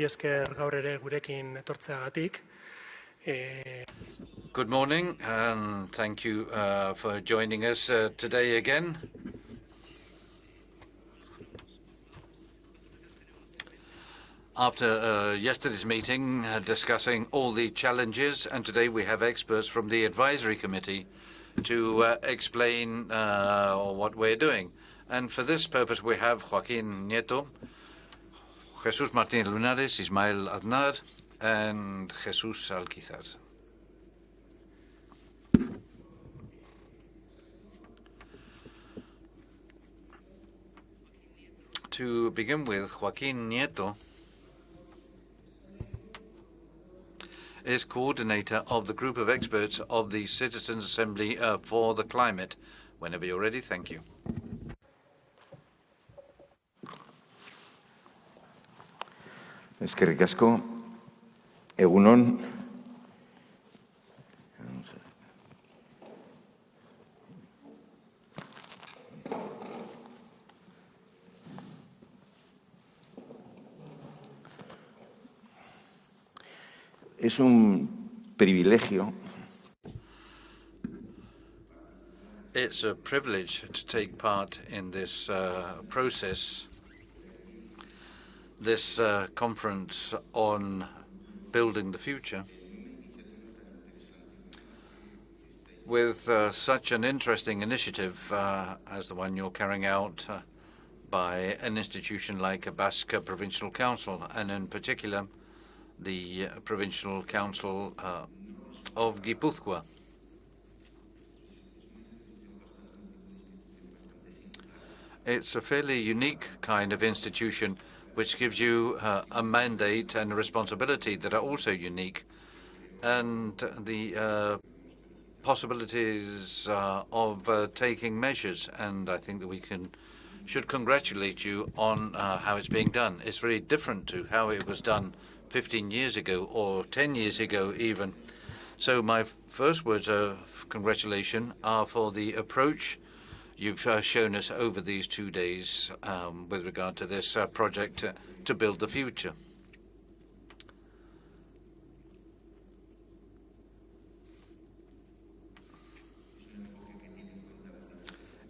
esker gaur ere gurekin etortzeagatik. Eh, Good morning, and thank you uh, for joining us uh, today again. After uh, yesterday's meeting uh, discussing all the challenges, and today we have experts from the advisory committee to uh, explain uh, what we're doing. And for this purpose, we have Joaquín Nieto, Jesús Martínez Lunares, Ismael Aznar, and Jesús Alquizar. To begin with, Joaquín Nieto is coordinator of the group of experts of the Citizens Assembly uh, for the Climate. Whenever you're ready, thank you. Eskerrik asko, egunon. Es un privilegio. It's a privilege to take part in this uh, process, this uh, conference on building the future, with uh, such an interesting initiative uh, as the one you're carrying out uh, by an institution like a Basque Provincial Council, and in particular the Provincial Council uh, of Guipúzcoa. It's a fairly unique kind of institution which gives you uh, a mandate and a responsibility that are also unique, and the uh, possibilities uh, of uh, taking measures. And I think that we can should congratulate you on uh, how it's being done. It's very different to how it was done 15 years ago or 10 years ago even. So my first words of congratulation are for the approach you've uh, shown us over these two days um, with regard to this uh, project to build the future.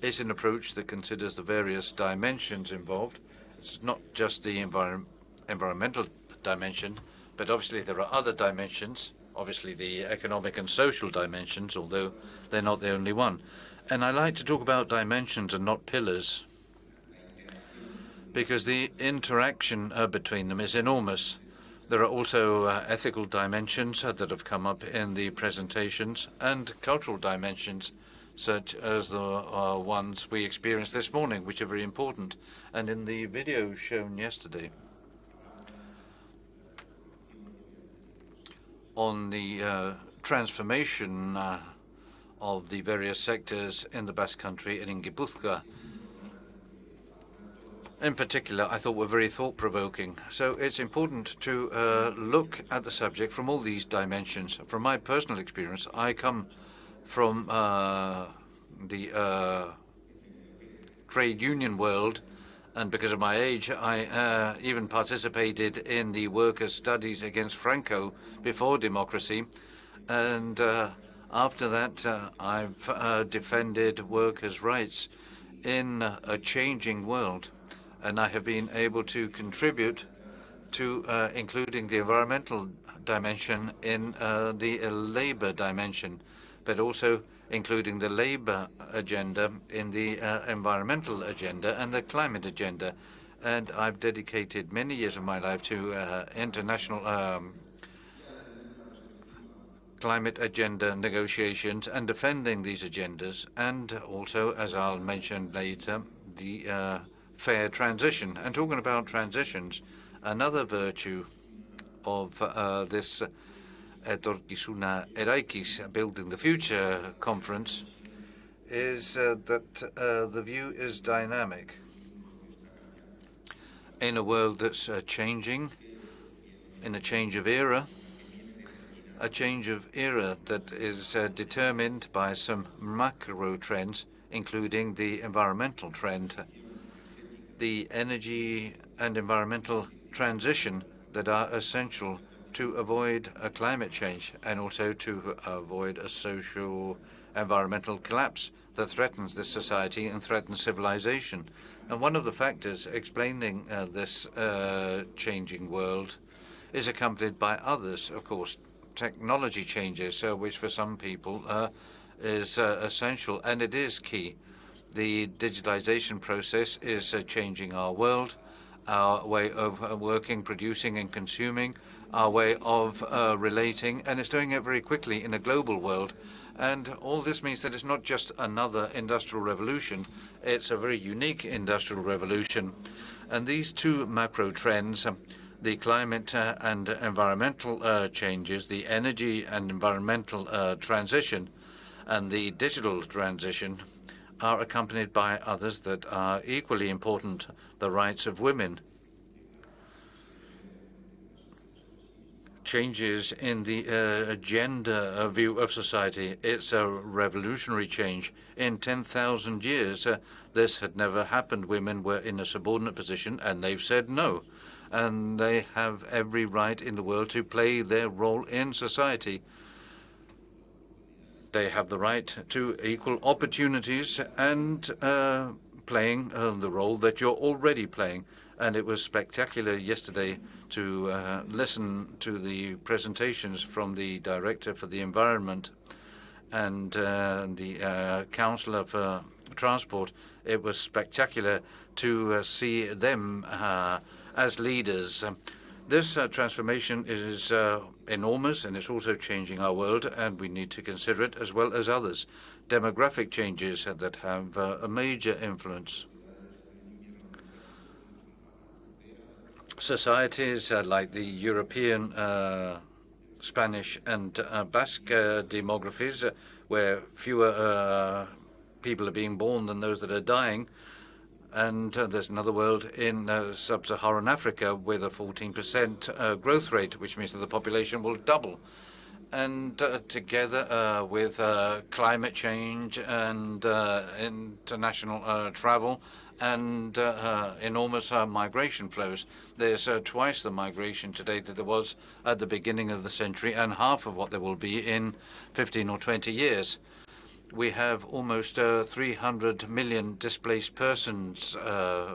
It's an approach that considers the various dimensions involved. It's not just the envir environmental dimension, but obviously there are other dimensions, obviously the economic and social dimensions, although they're not the only one. And I like to talk about dimensions and not pillars, because the interaction uh, between them is enormous. There are also uh, ethical dimensions uh, that have come up in the presentations and cultural dimensions, such as the uh, ones we experienced this morning, which are very important. And in the video shown yesterday, on the uh, transformation uh, of the various sectors in the Basque Country and in Gipuzkoa. In particular, I thought were very thought-provoking. So it's important to uh, look at the subject from all these dimensions. From my personal experience, I come from uh, the uh, trade union world, and because of my age, I uh, even participated in the workers' studies against Franco before democracy. And uh, after that, uh, I've uh, defended workers' rights in a changing world, and I have been able to contribute to uh, including the environmental dimension in uh, the labor dimension, but also including the labor agenda in the uh, environmental agenda and the climate agenda. And I've dedicated many years of my life to uh, international um, climate agenda negotiations and defending these agendas, and also, as I'll mention later, the uh, fair transition. And talking about transitions, another virtue of uh, this Etorkizuna Eraikiz Building the Future conference is uh, that uh, the view is dynamic. In a world that's uh, changing, in a change of era, a change of era that is uh, determined by some macro trends, including the environmental trend. The energy and environmental transition that are essential to avoid a climate change and also to avoid a social environmental collapse that threatens this society and threatens civilization. And one of the factors explaining uh, this uh, changing world is accompanied by others, of course, technology changes, uh, which for some people uh, is uh, essential, and it is key. The digitalization process is uh, changing our world, our way of working, producing, and consuming, our way of relating, and it's doing it very quickly in a global world. And all this means that it's not just another industrial revolution, it's a very unique industrial revolution. And these two macro trends, the climate uh, and environmental uh, changes, the energy and environmental uh, transition, and the digital transition, are accompanied by others that are equally important, the rights of women, changes in the uh, gender view of society. It's a revolutionary change. In 10,000 years, uh, this had never happened. Women were in a subordinate position, and they've said no. And they have every right in the world to play their role in society. They have the right to equal opportunities and uh, playing uh, the role that you're already playing. And it was spectacular yesterday to uh, listen to the presentations from the Director for the Environment and uh, the uh, Councillor for Transport. It was spectacular to uh, see them uh, as leaders. Um, this uh, transformation is enormous and it's also changing our world and we need to consider it as well as others. Demographic changes that have a major influence. societies uh, like the European, uh, Spanish, and uh, Basque uh, demographies, uh, where fewer uh, people are being born than those that are dying. And uh, there's another world in uh, sub-Saharan Africa with a 14% uh, growth rate, which means that the population will double. And together with climate change and international travel, and uh, uh, enormous uh, migration flows. There's twice the migration today that there was at the beginning of the century and half of what there will be in 15 or 20 years. We have almost 300 million displaced persons,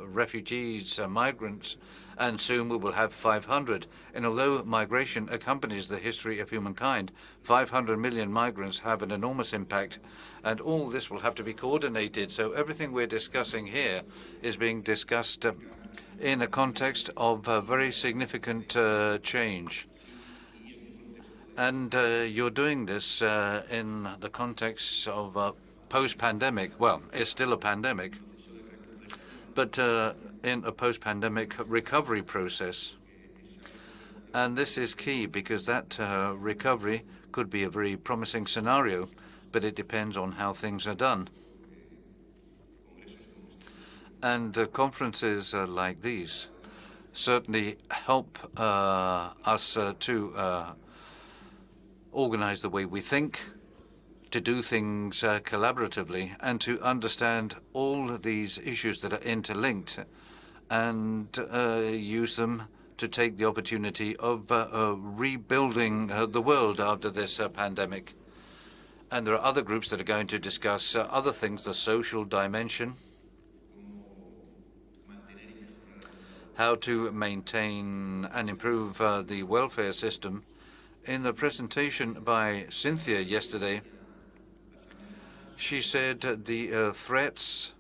refugees, migrants, and soon we will have 500. And although migration accompanies the history of humankind, 500 million migrants have an enormous impact and all this will have to be coordinated. So everything we're discussing here is being discussed uh, in a context of a very significant uh, change. And uh, you're doing this uh, in the context of a post-pandemic. Well, it's still a pandemic, but uh, in a post-pandemic recovery process. And this is key because that uh, recovery could be a very promising scenario but it depends on how things are done. And uh, conferences like these certainly help us to organize the way we think, to do things uh, collaboratively, and to understand all these issues that are interlinked and use them to take the opportunity of rebuilding the world after this pandemic. And there are other groups that are going to discuss uh, other things, the social dimension, how to maintain and improve uh, the welfare system. In the presentation by Cynthia yesterday, she said the uh, threats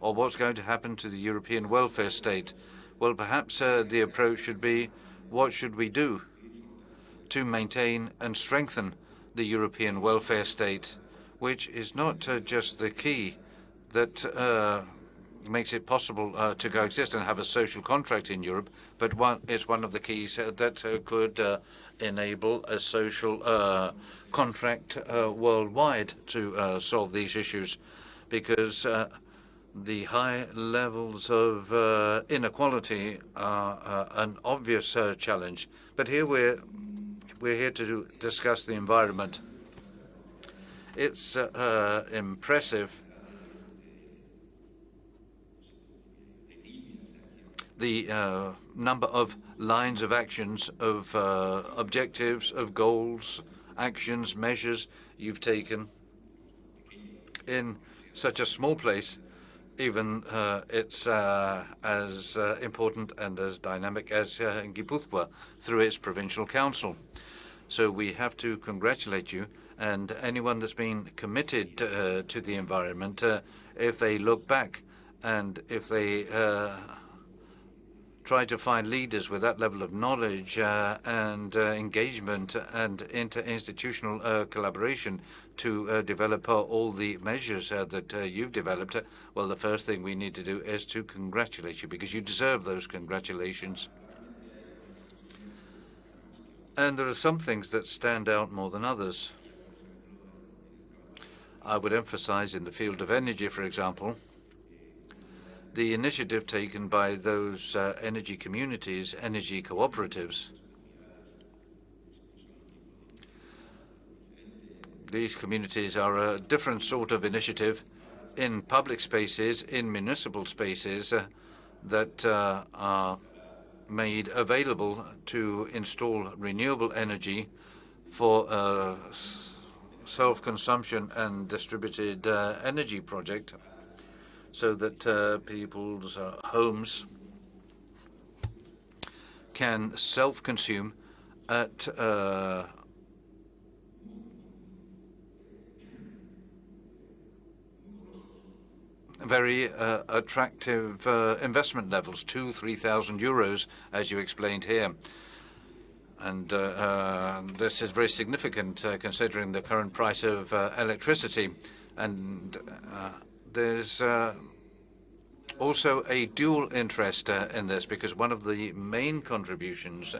or what's going to happen to the European welfare state. Well, perhaps uh, the approach should be, what should we do to maintain and strengthen the European welfare state, which is not uh, just the key that uh, makes it possible uh, to coexist and have a social contract in Europe, but one is one of the keys uh, that uh, could uh, enable a social contract worldwide to solve these issues, because the high levels of inequality are an obvious challenge. But here we're we're here to discuss the environment. It's uh, uh, impressive the uh, number of lines of actions, of uh, objectives, of goals, actions, measures you've taken in such a small place, even uh, it's uh, as uh, important and as dynamic as uh, Guipúzcoa through its provincial council. So we have to congratulate you and anyone that's been committed to the environment, if they look back and if they try to find leaders with that level of knowledge uh, and uh, engagement and interinstitutional uh, collaboration to uh, develop uh, all the measures uh, that you've developed, well, the first thing we need to do is to congratulate you because you deserve those congratulations. And there are some things that stand out more than others. I would emphasize in the field of energy, for example, the initiative taken by those uh, energy communities, energy cooperatives. These communities are a different sort of initiative in public spaces, in municipal spaces uh, that uh, are made available to install renewable energy for uh, self-consumption and distributed uh, energy project so that uh, people's uh, homes can self-consume at uh, very uh, attractive uh, investment levels, two, three thousand euros, as you explained here. And uh, uh this is very significant considering the current price of electricity. And there's uh, also a dual interest uh, in this because one of the main contributions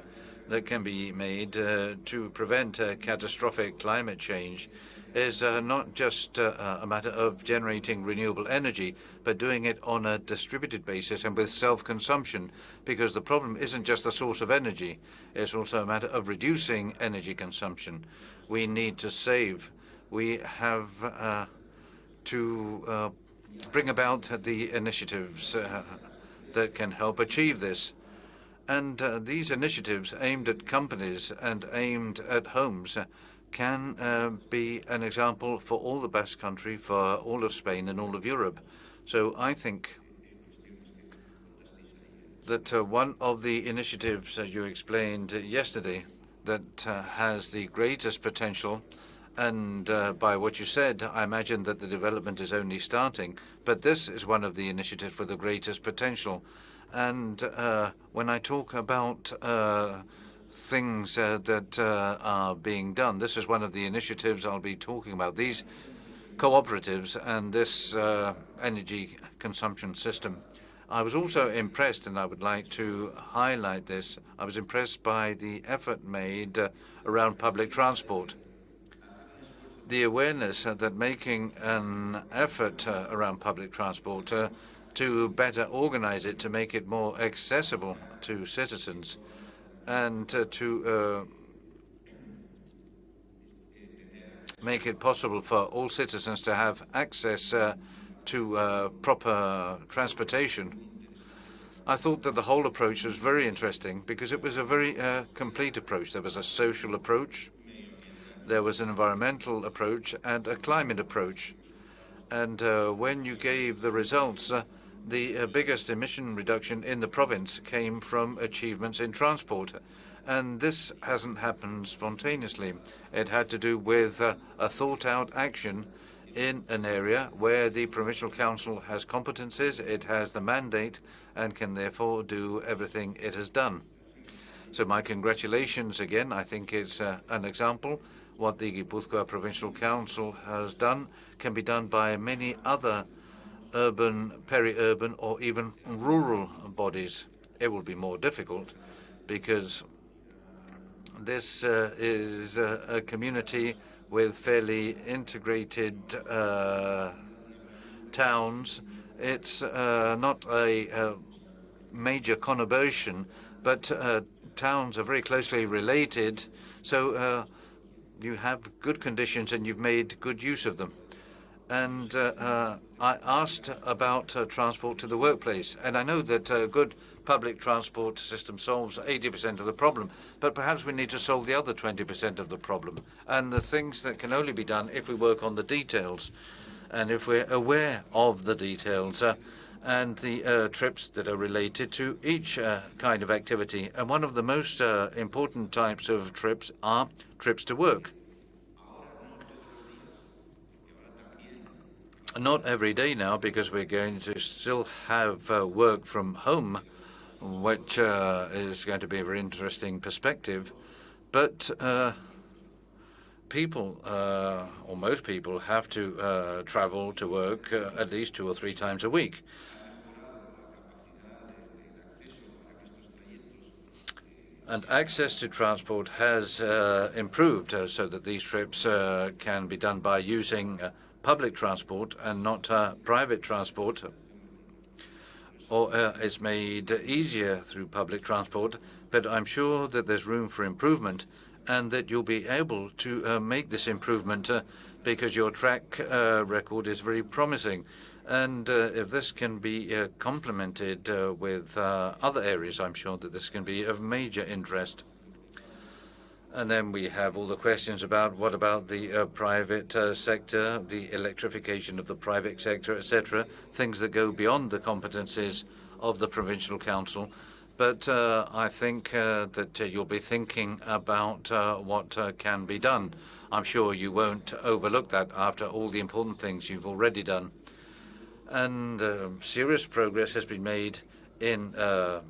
that can be made uh, to prevent uh, catastrophic climate change is uh, not just uh, a matter of generating renewable energy, but doing it on a distributed basis and with self-consumption, because the problem isn't just the source of energy, it's also a matter of reducing energy consumption. We need to save. We have to uh, bring about the initiatives uh, that can help achieve this. And uh, these initiatives aimed at companies and aimed at homes can uh, be an example for all the Basque Country, for all of Spain and all of Europe. So I think that uh, one of the initiatives that you explained yesterday that uh, has the greatest potential and uh, by what you said, I imagine that the development is only starting. But this is one of the initiatives with the greatest potential. And uh, when I talk about uh, things uh, that uh, are being done, this is one of the initiatives I'll be talking about. These cooperatives and this uh, energy consumption system. I was also impressed, and I would like to highlight this, I was impressed by the effort made around public transport the awareness that making an effort uh, around public transport uh, to better organize it, to make it more accessible to citizens, and uh, to make it possible for all citizens to have access uh, to uh, proper transportation. I thought that the whole approach was very interesting because it was a very uh, complete approach. There was a social approach, there was an environmental approach and a climate approach. And uh, when you gave the results, uh, the uh, biggest emission reduction in the province came from achievements in transport. And this hasn't happened spontaneously. It had to do with uh, a thought-out action in an area where the provincial council has competences, it has the mandate, and can therefore do everything it has done. So my congratulations again. I think it's uh, an example what the Guipúzcoa Provincial Council has done can be done by many other urban, peri-urban, or even rural bodies. It will be more difficult because this uh, is a, a, community with fairly integrated uh, towns. It's uh, not a, a, major conurbation, but uh, towns are very closely related. So uh, you have good conditions and you've made good use of them. And uh, uh, I asked about uh, transport to the workplace, and I know that uh, good public transport system solves 80% of the problem, but perhaps we need to solve the other 20% of the problem. And the things that can only be done if we work on the details and if we're aware of the details uh, and the uh, trips that are related to each uh, kind of activity. And one of the most uh, important types of trips are trips to work. Not every day now, because we're going to still have uh, work from home, which uh, is going to be a very interesting perspective. But uh, people, or most people, have to travel to work at least two or three times a week. And access to transport has uh, improved uh, so that these trips uh, can be done by using uh, public transport and not uh, private transport. Or uh, it's made easier through public transport, but I'm sure that there's room for improvement and that you'll be able to make this improvement because your track record is very promising. And uh, if this can be uh, complemented uh, with other areas, I'm sure that this can be of major interest. And then we have all the questions about what about the uh, private uh, sector, the electrification of the private sector, etc., things that go beyond the competencies of the provincial council. But uh, I think that you'll be thinking about what can be done. I'm sure you won't overlook that after all the important things you've already done and uh, serious progress has been made in uh,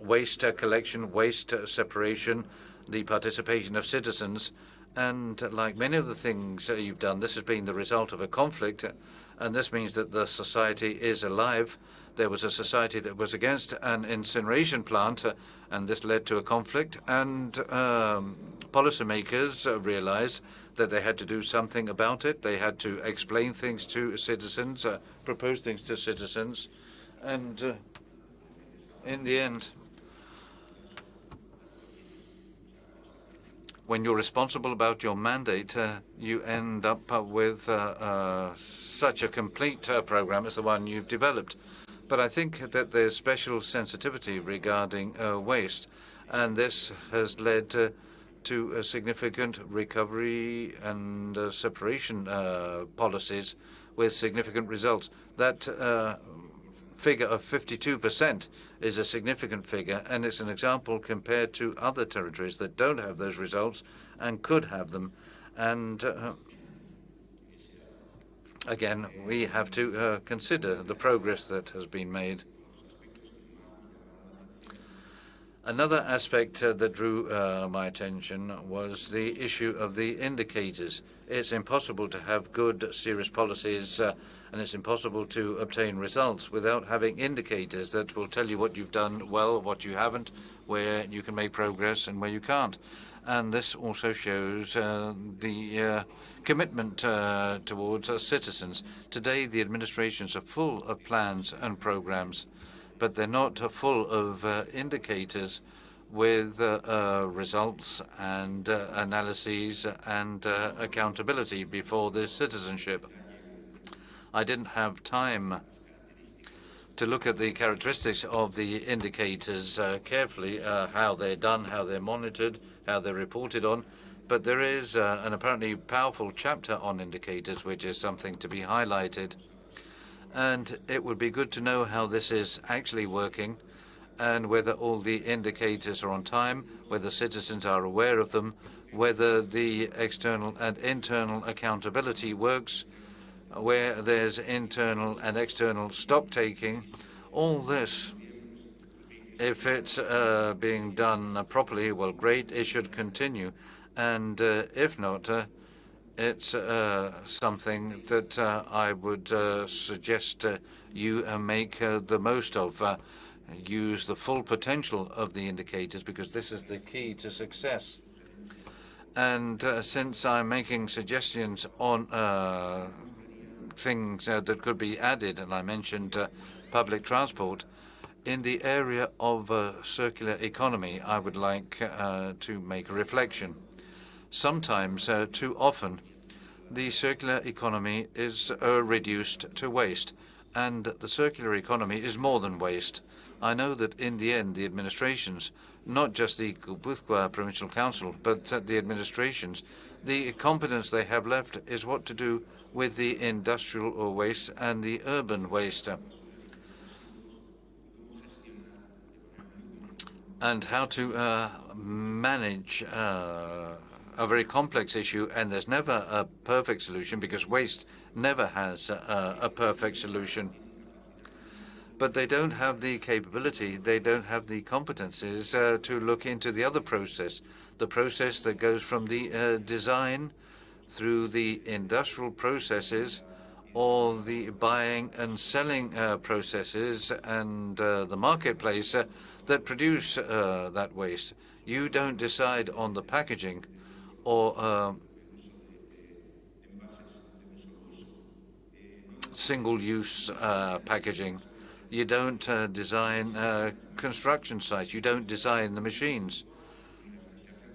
waste collection, waste separation, the participation of citizens. And like many of the things you've done, this has been the result of a conflict, and this means that the society is alive. There was a society that was against an incineration plant, and this led to a conflict, and um, policymakers realized that they had to do something about it. They had to explain things to citizens, uh, propose things to citizens, and uh, in the end, when you're responsible about your mandate, uh, you end up uh, with uh, uh, such a complete program as the one you've developed. But I think that there's special sensitivity regarding waste, and this has led to a significant recovery and uh, separation uh, policies with significant results. That uh, figure of 52% is a significant figure, and it's an example compared to other territories that don't have those results and could have them. And uh, again, we have to consider the progress that has been made. Another aspect uh, that drew uh, my attention was the issue of the indicators. It's impossible to have good, serious policies, uh, and it's impossible to obtain results without having indicators that will tell you what you've done well, what you haven't, where you can make progress, and where you can't. And this also shows uh, the uh, commitment uh, towards citizens. Today, the administrations are full of plans and programs but they're not full of uh, indicators with uh, uh, results and analyses and accountability before this citizenship. I didn't have time to look at the characteristics of the indicators uh, carefully, uh, how they're done, how they're monitored, how they're reported on. But there is uh, an apparently powerful chapter on indicators, which is something to be highlighted and it would be good to know how this is actually working and whether all the indicators are on time, whether citizens are aware of them, whether the external and internal accountability works, where there's internal and external stock taking. All this, if it's uh, being done properly, well, great, it should continue. And uh, if not, uh, it's uh, something that uh, I would uh, suggest uh, you uh, make uh, the most of. use the full potential of the indicators because this is the key to success. And since I'm making suggestions on things that could be added, and I mentioned public transport, in the area of circular economy, I would like to make a reflection sometimes, uh, too often, the circular economy is uh, reduced to waste. And the circular economy is more than waste. I know that in the end, the administrations, not just the Guipuzcoa Provincial Council, but uh, the administrations, the competence they have left is what to do with the industrial waste and the urban waste. And how to uh, manage uh, a very complex issue, and there's never a perfect solution because waste never has a, a perfect solution. But they don't have the capability, they don't have the competences uh, to look into the other process, the process that goes from the uh, design through the industrial processes or the buying and selling uh, processes and uh, the marketplace uh, that produce uh, that waste. You don't decide on the packaging or single-use packaging. You don't uh, design uh, construction sites. You don't design the machines.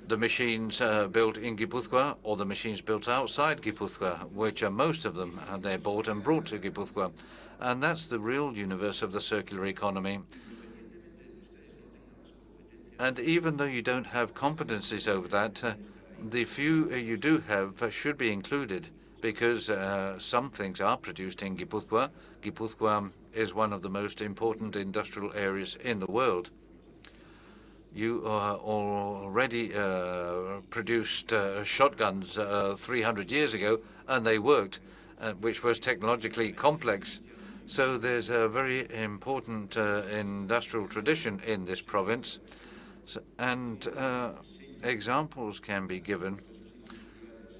The machines uh, built in Guipuzcoa or the machines built outside Guipuzcoa, which are most of them, uh, they're bought and brought to Guipuzcoa. And that's the real universe of the circular economy. And even though you don't have competencies over that, uh, the few uh, you do have should be included because some things are produced in Guipuzcoa. Guipuzcoa is one of the most important industrial areas in the world. You uh, already uh, produced uh, shotguns uh, 300 years ago, and they worked, uh, which was technologically complex. So there's a very important uh, industrial tradition in this province, so, and examples can be given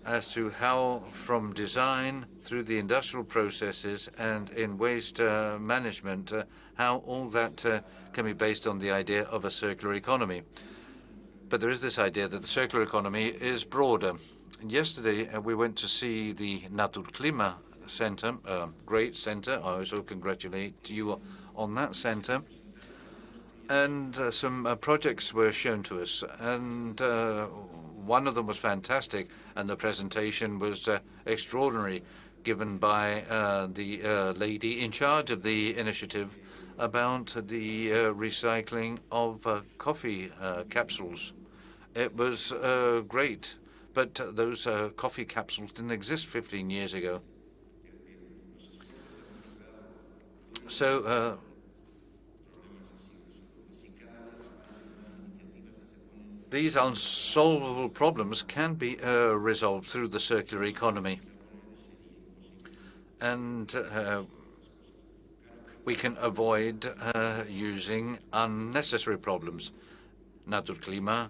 as to how from design through the industrial processes and in waste uh, management, uh, how all that uh, can be based on the idea of a circular economy. But there is this idea that the circular economy is broader. Yesterday, uh, we went to see the Naturklima Center, a great center. I also congratulate you on that center. And uh, some uh, projects were shown to us. And one of them was fantastic, and the presentation was uh, extraordinary, given by uh, the uh, lady in charge of the initiative about the uh, recycling of uh, coffee uh, capsules. It was great, but those coffee capsules didn't exist 15 years ago. So these unsolvable problems can be uh, resolved through the circular economy. And uh, we can avoid uh, using unnecessary problems. Naturklima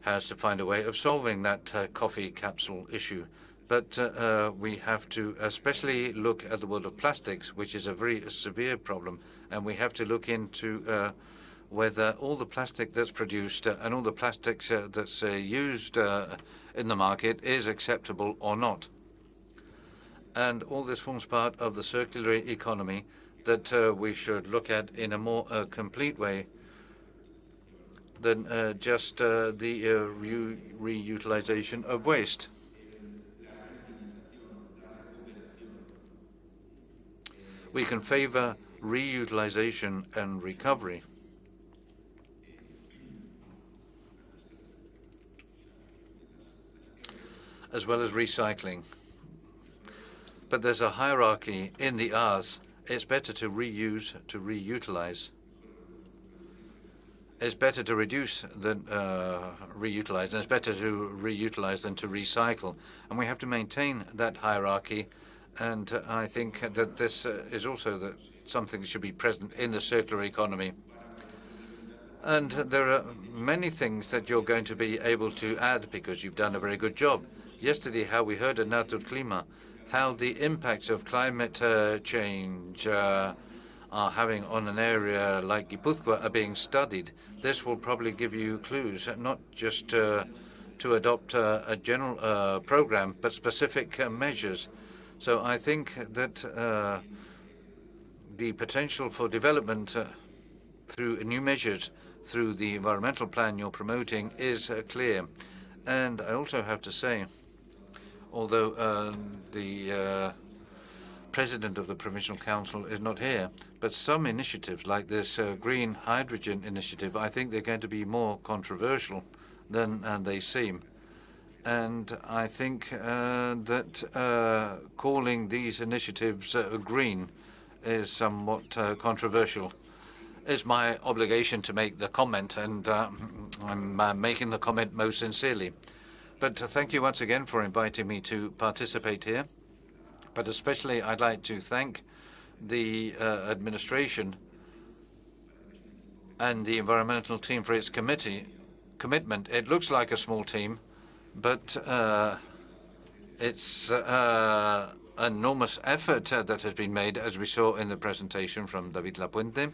has to find a way of solving that uh, coffee capsule issue. But uh, uh, we have to especially look at the world of plastics, which is a very severe problem, and we have to look into whether all the plastic that's produced uh, and all the plastics uh, that's uh, used uh, in the market is acceptable or not. And all this forms part of the circular economy that uh, we should look at in a more uh, complete way than just the re reutilization of waste. We can favor reutilization and recovery. As well as recycling. But there's a hierarchy in the R's. It's better to reuse, to reutilize. It's better to reduce than uh, reutilize, and it's better to reutilize than to recycle. And we have to maintain that hierarchy. And uh, I think that this uh, is also that something that should be present in the circular economy. And there are many things that you're going to be able to add because you've done a very good job yesterday how we heard at Naturklima how the impacts of climate uh, change uh, are having on an area like Guipuzcoa are being studied. This will probably give you clues, not just uh, to adopt a general uh, program, but specific uh, measures. So I think that uh, the potential for development through new measures through the environmental plan you're promoting is clear. And I also have to say, although uh, the uh, president of the provincial council is not here, But some initiatives, like this uh, green hydrogen initiative, I think they're going to be more controversial than uh, they seem. And I think uh, that uh, calling these initiatives green is somewhat controversial. It's my obligation to make the comment, and I'm making the comment most sincerely. But thank you once again for inviting me to participate here. But especially, I'd like to thank the uh, administration and the environmental team for its committee commitment. It looks like a small team, but uh, it's uh, enormous effort uh, that has been made, as we saw in the presentation from David Lapuente.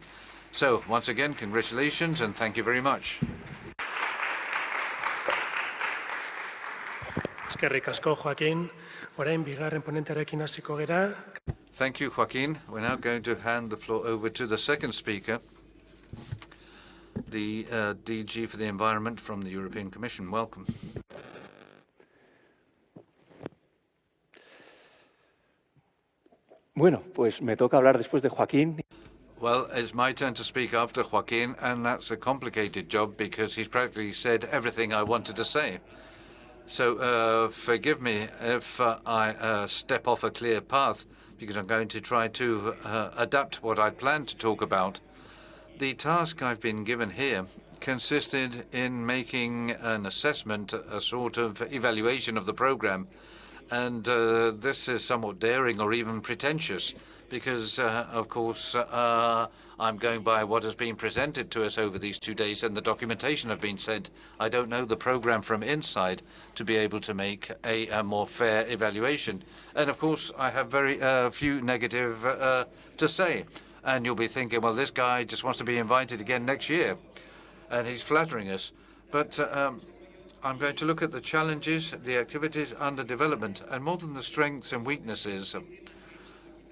So, once again, congratulations and thank you very much. Eskerrik asko, Joaquin. Orain, bigarren ponentearekin hasiko gera. Thank you, Joaquin. We're now going to hand the floor over to the second speaker, the uh, DG for the Environment from the European Commission. Welcome. Bueno, pues me toca hablar después de Joaquín. Well, it's my turn to speak after Joaquin, and that's a complicated job because he's practically said everything I wanted to say. So uh, forgive me if uh, I uh, step off a clear path, because I'm going to try to adapt what I'd planned to talk about. The task I've been given here consisted in making an assessment, a sort of evaluation of the program. And uh, this is somewhat daring or even pretentious, because, uh, of course, I'm going by what has been presented to us over these two days and the documentation have been sent. I don't know the program from inside to be able to make a, a more fair evaluation. And of course, I have very uh, few negative uh, to say. And you'll be thinking, well, this guy just wants to be invited again next year. And he's flattering us. But uh, um, I'm going to look at the challenges, the activities under development, and more than the strengths and weaknesses,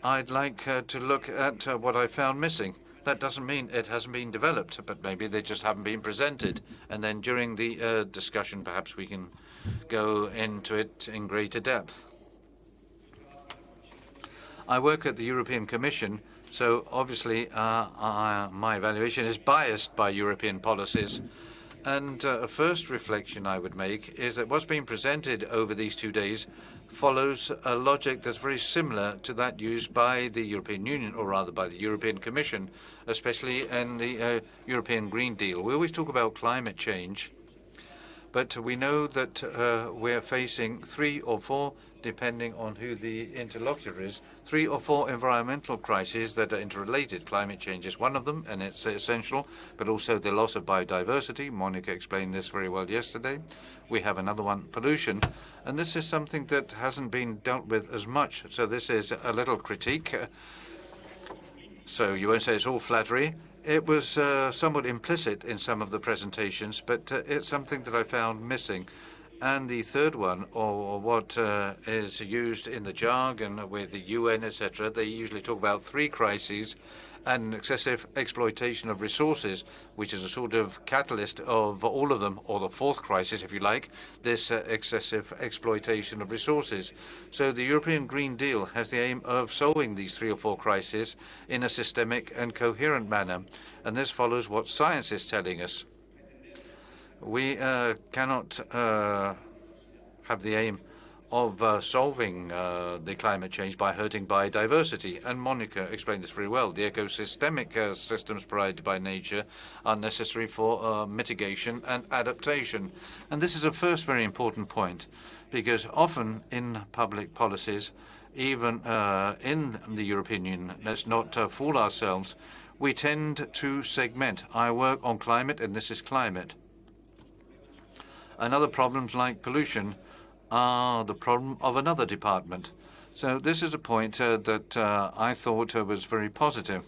I'd like uh, to look at uh, what I found missing. That doesn't mean it hasn't been developed, but maybe they just haven't been presented. And then during the uh, discussion, perhaps we can go into it in greater depth. I work at the European Commission, so obviously uh, uh, my evaluation is biased by European policies. And uh, a first reflection I would make is that what's been presented over these two days follows a logic that's very similar to that used by the European Union, or rather by the European Commission, especially in the uh, European Green Deal. We always talk about climate change, but we know that uh, we're facing three or four, depending on who the interlocutor is, three or four environmental crises that are interrelated. Climate change is one of them, and it's essential, but also the loss of biodiversity. Monica explained this very well yesterday. We have another one, pollution, and this is something that hasn't been dealt with as much. So this is a little critique. So you won't say it's all flattery. It was uh, somewhat implicit in some of the presentations, but uh, it's something that I found missing. And the third one, or what uh, is used in the jargon with the UN, etc., they usually talk about three crises and excessive exploitation of resources, which is a sort of catalyst of all of them, or the fourth crisis, if you like, this uh, excessive exploitation of resources. So the European Green Deal has the aim of solving these three or four crises in a systemic and coherent manner. And this follows what science is telling us. We uh, cannot uh, have the aim of uh, solving uh, the climate change by hurting biodiversity. And Monica explained this very well. The ecosystemic uh, systems provided by nature are necessary for uh, mitigation and adaptation. And this is a first very important point, because often in public policies, even in the European Union, let's not fool ourselves, we tend to segment. I work on climate, and this is climate. And other problems like pollution are the problem of another department. So this is a point uh, that uh, I thought uh, was very positive.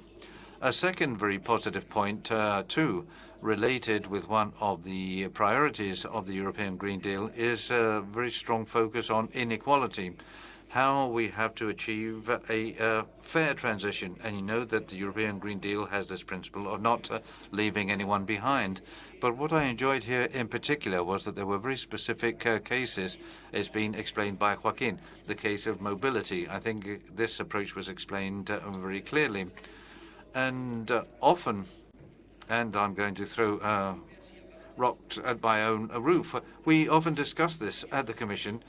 A second very positive point, uh, too, related with one of the priorities of the European Green Deal, is a very strong focus on inequality how we have to achieve a uh, fair transition. And you know that the European Green Deal has this principle of not uh, leaving anyone behind. But what I enjoyed here in particular was that there were very specific uh, cases, as been explained by Joaquin, the case of mobility. I think this approach was explained uh, very clearly. And uh, often, and I'm going to throw uh, rocks at my own uh, roof, we often discuss this at the Commission,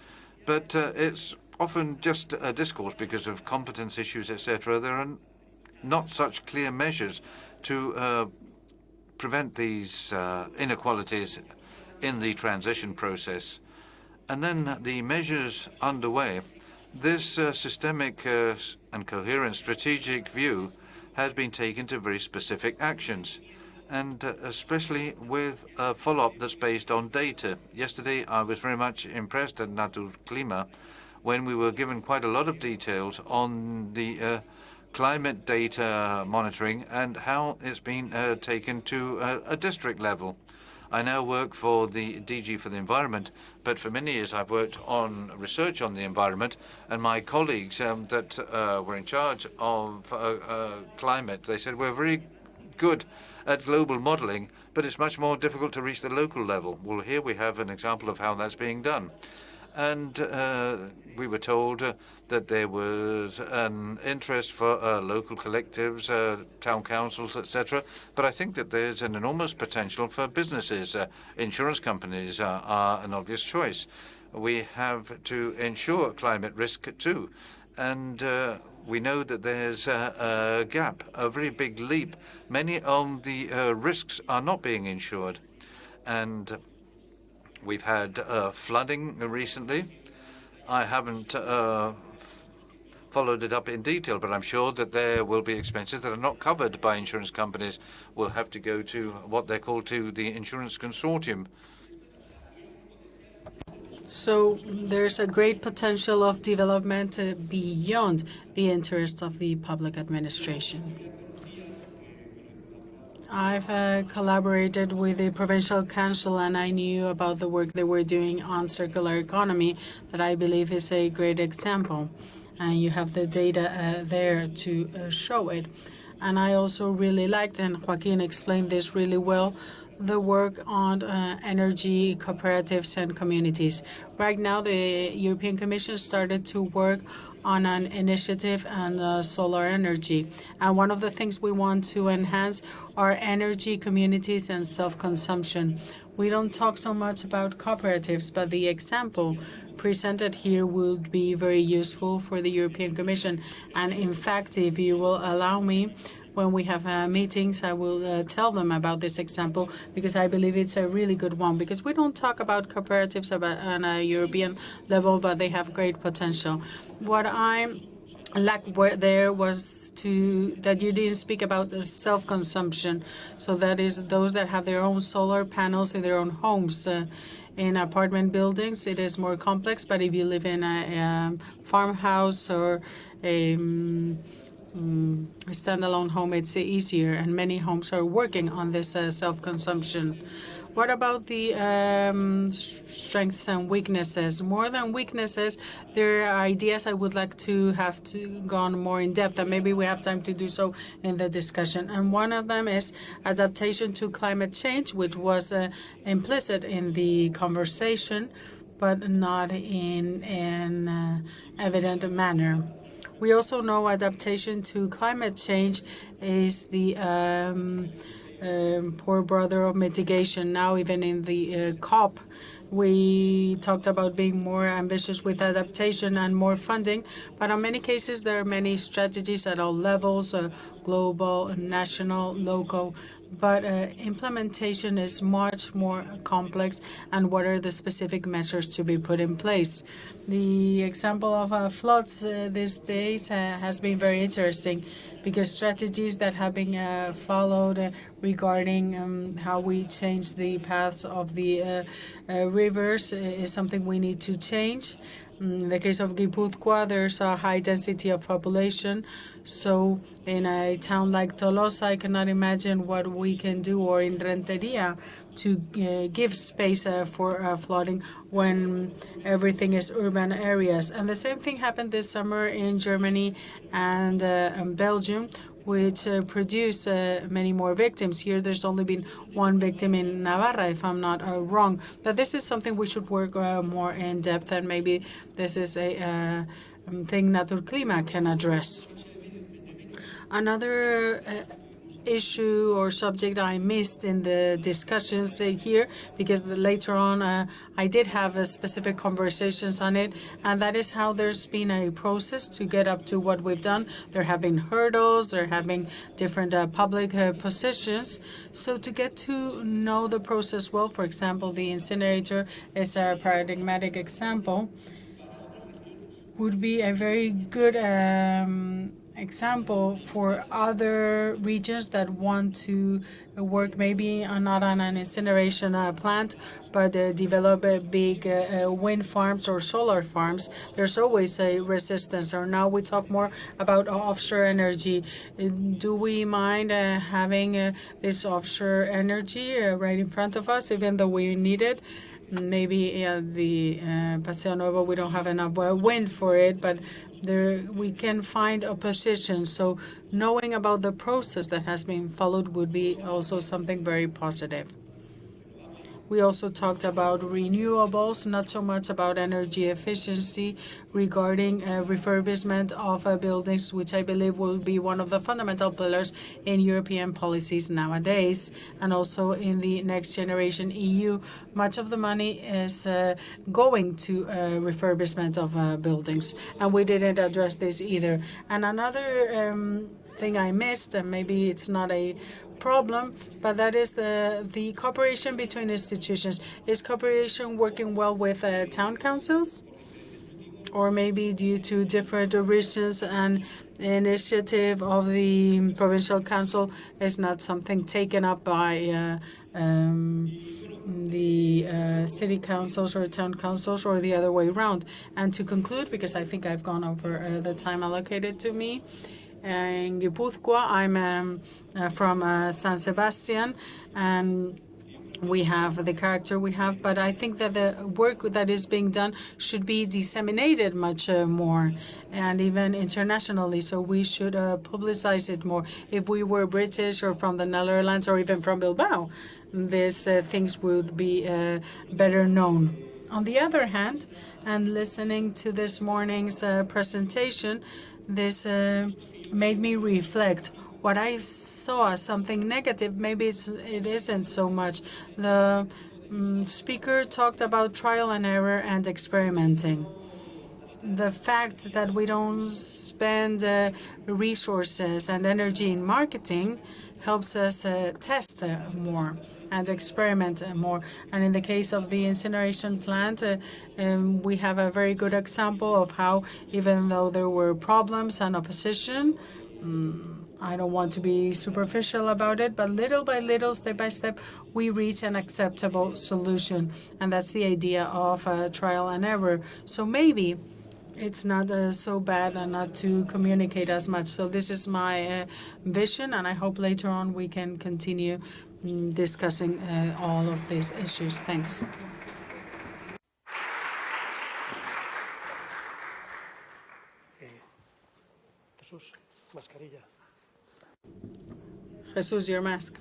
but uh, it's often just a discourse because of competence issues, etc. There are not such clear measures to prevent these uh, inequalities in the transition process. And then the measures underway. This uh, systemic uh, and coherent strategic view has been taken to very specific actions, and uh, especially with a follow-up that's based on data. Yesterday, I was very much impressed at Naturklima when we were given quite a lot of details on the uh, climate data monitoring and how it's been uh, taken to uh, a district level. I now work for the DG for the Environment, but for many years I've worked on research on the environment, and my colleagues um, that uh, were in charge of uh, uh, climate, they said we're very good at global modeling, but it's much more difficult to reach the local level. Well, here we have an example of how that's being done. And we were told that there was an interest for uh, local collectives, uh, town councils, etc. But I think that there's an enormous potential for businesses. Uh, insurance companies are, an obvious choice. We have to insure climate risk too. And uh, we know that there's a, a, gap, a very big leap. Many of the uh, risks are not being insured. And we've had uh, flooding recently. I haven't followed it up in detail, but I'm sure that there will be expenses that are not covered by insurance companies. Will have to go to what they're called to the insurance consortium. So there's a great potential of development uh, beyond the interests of the public administration. I've uh, collaborated with the provincial council and I knew about the work they were doing on circular economy that I believe is a great example and you have the data uh, there to uh, show it. And I also really liked, and Joaquin explained this really well, the work on uh, energy cooperatives and communities. Right now, the European Commission started to work on an initiative on uh, solar energy. And one of the things we want to enhance are energy communities and self-consumption. We don't talk so much about cooperatives, but the example presented here would be very useful for the European Commission. And in fact, if you will allow me, when we have uh, meetings, I will uh, tell them about this example because I believe it's a really good one. Because we don't talk about cooperatives about, on a European level, but they have great potential. What I'm lack there was to that you didn't speak about the self-consumption. So that is those that have their own solar panels in their own homes. Uh, in apartment buildings, it is more complex, but if you live in a, a farmhouse or a um, standalone home, it's easier, and many homes are working on this uh, self-consumption. What about the um, strengths and weaknesses? More than weaknesses, there are ideas I would like to have to gone more in depth, and maybe we have time to do so in the discussion. And one of them is adaptation to climate change, which was uh, implicit in the conversation, but not in an uh, evident manner. We also know adaptation to climate change is the um, um, poor brother of mitigation. Now, even in the uh, COP, we talked about being more ambitious with adaptation and more funding, but in many cases there are many strategies at all levels, uh, global, national, local, but uh, implementation is much more complex and what are the specific measures to be put in place. The example of uh, floods uh, these days uh, has been very interesting because strategies that have been uh, followed uh, regarding um, how we change the paths of the rivers is something we need to change. Mm, in the case of Guipúzcoa, there's a high density of population. So in a town like Tolosa, I cannot imagine what we can do, or in Renteria, to uh, give space uh, for uh, flooding when everything is urban areas. And the same thing happened this summer in Germany and, and Belgium, which uh, produced uh, many more victims. Here, there's only been one victim in Navarra, if I'm not uh, wrong. But this is something we should work more in depth, and maybe this is a um, thing Naturklima can address. Another uh, issue or subject I missed in the discussions here, because later on uh, I did have uh, specific conversations on it, and that is how there's been a process to get up to what we've done. There have been hurdles, there have been different uh, public uh, positions. So to get to know the process well, for example, the incinerator is a paradigmatic example, would be a very good um, example for other regions that want to work maybe not on an incineration uh, plant, but uh, develop uh, big uh, wind farms or solar farms. There's always a resistance. Or now we talk more about offshore energy. Uh, do we mind uh, having this offshore energy right in front of us, even though we need it? Maybe the Paseo Nuevo, we don't have enough wind for it, but there we can find opposition. So knowing about the process that has been followed would be also something very positive. We also talked about renewables, not so much about energy efficiency regarding uh, refurbishment of uh, buildings, which I believe will be one of the fundamental pillars in European policies nowadays, and also in the next generation EU. Much of the money is uh, going to uh, refurbishment of uh, buildings, and we didn't address this either. And another um, thing I missed, and maybe it's not a problem, but that is the, the cooperation between institutions. Is cooperation working well with uh, town councils? Or maybe due to different regions and initiative of the provincial council is not something taken up by uh, um, the uh, city councils or town councils or the other way around. And to conclude, because I think I've gone over uh, the time allocated to me, in Guipúzcoa. I'm um, uh, from uh, San Sebastian, and we have the character we have, but I think that the work that is being done should be disseminated much uh, more and even internationally. So we should uh, publicize it more. If we were British or from the Netherlands or even from Bilbao, these uh, things would be uh, better known. On the other hand, and listening to this morning's presentation, this made me reflect. What I saw something negative, maybe it's, it isn't so much. The um, speaker talked about trial and error and experimenting. The fact that we don't spend uh, resources and energy in marketing helps us uh, test uh, more and experiment uh, more. And in the case of the incineration plant, uh, um, we have a very good example of how, even though there were problems and opposition, um, I don't want to be superficial about it, but little by little, step by step, we reach an acceptable solution. And that's the idea of uh, trial and error. So maybe it's not uh, so bad and not to communicate as much. So this is my uh, vision, and I hope later on we can continue discussing uh, all of these issues. Thanks. Jesús, your mask.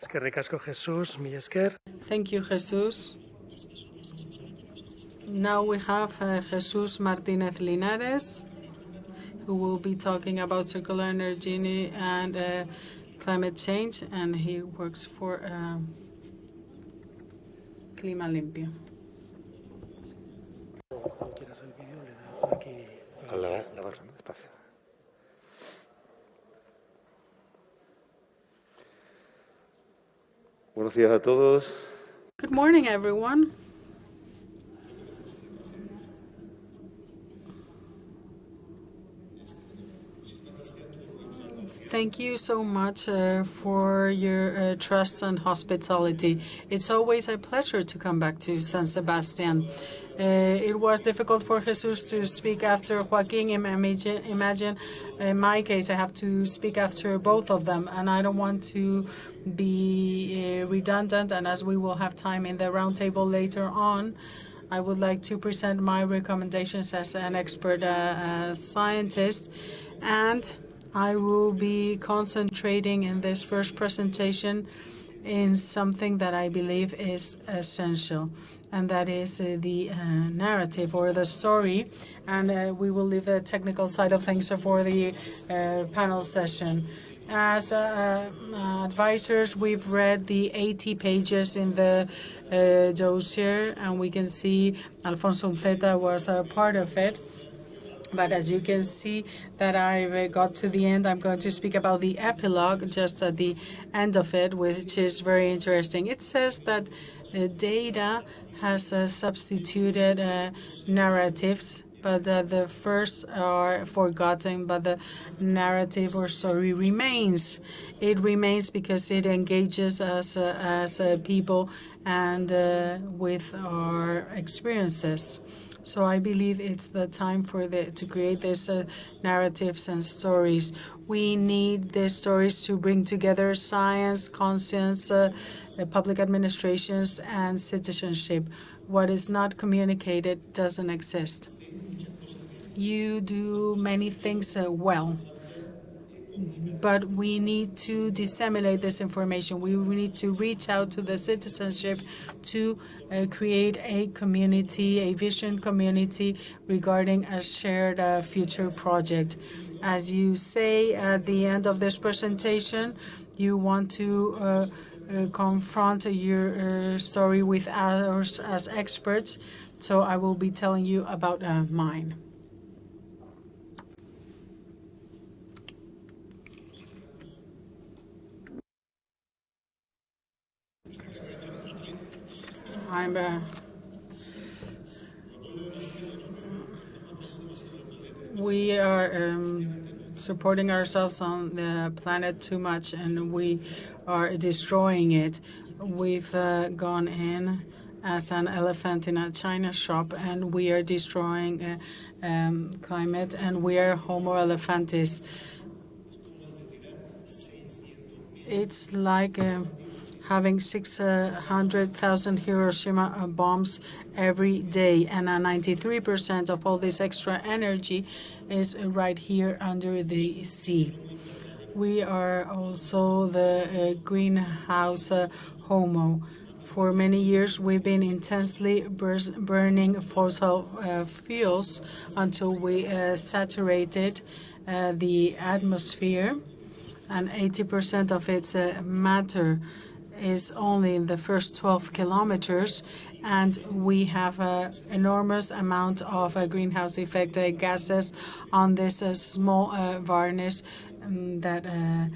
Eskerrik asko, Jesús, mi esker. Thank you, Jesús. Now we have uh, Jesús Martínez Linares, who will be talking about circular energy and uh, climate change, and he works for um, Clima Limpio. Cuando quieras el Thank you so much uh, for your uh, trust and hospitality. It's always a pleasure to come back to San Sebastian. Uh, it was difficult for Jesus to speak after Joaquin. Imagine, imagine, in my case, I have to speak after both of them, and I don't want to be uh, redundant. And as we will have time in the roundtable later on, I would like to present my recommendations as an expert uh, uh, scientist and I will be concentrating in this first presentation in something that I believe is essential, and that is uh, the uh, narrative or the story. And uh, we will leave the technical side of things for the uh, panel session. As uh, uh, advisors, we've read the 80 pages in the dossier, and we can see Alfonso Unceta was a part of it. But as you can see that I've uh, got to the end, I'm going to speak about the epilogue just at the end of it, which is very interesting. It says that the data has uh, substituted uh, narratives but uh, the first are forgotten, but the narrative or story remains. It remains because it engages us uh, as uh, people and uh, with our experiences. So I believe it's the time for the to create these uh, narratives and stories. We need these stories to bring together science, conscience, uh, public administrations, and citizenship. What is not communicated doesn't exist you do many things uh, well. But we need to disseminate this information. We need to reach out to the citizenship to uh, create a community, a vision community regarding a shared uh, future project. As you say at the end of this presentation, you want to uh, uh, confront your uh, story with ours as experts. So I will be telling you about mine. I'm uh, we are um, supporting ourselves on the planet too much and we are destroying it. We've uh, gone in as an elephant in a china shop and we are destroying uh, um, climate and we are homo elephantis. It's like uh, having 600,000 Hiroshima uh, bombs every day, and 93% of all this extra energy is right here under the sea. We are also the uh, greenhouse uh, homo. For many years, we've been intensely burning fossil uh, fuels until we uh, saturated uh, the atmosphere, and 80% of its matter is only in the first 12 kilometers, and we have an enormous amount of uh, greenhouse effect uh, gases on this uh, small uh, varnish um, that uh,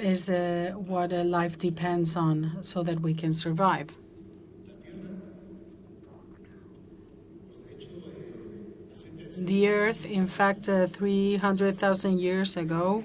is uh, what life depends on so that we can survive. The Earth, in fact, 300,000 years ago,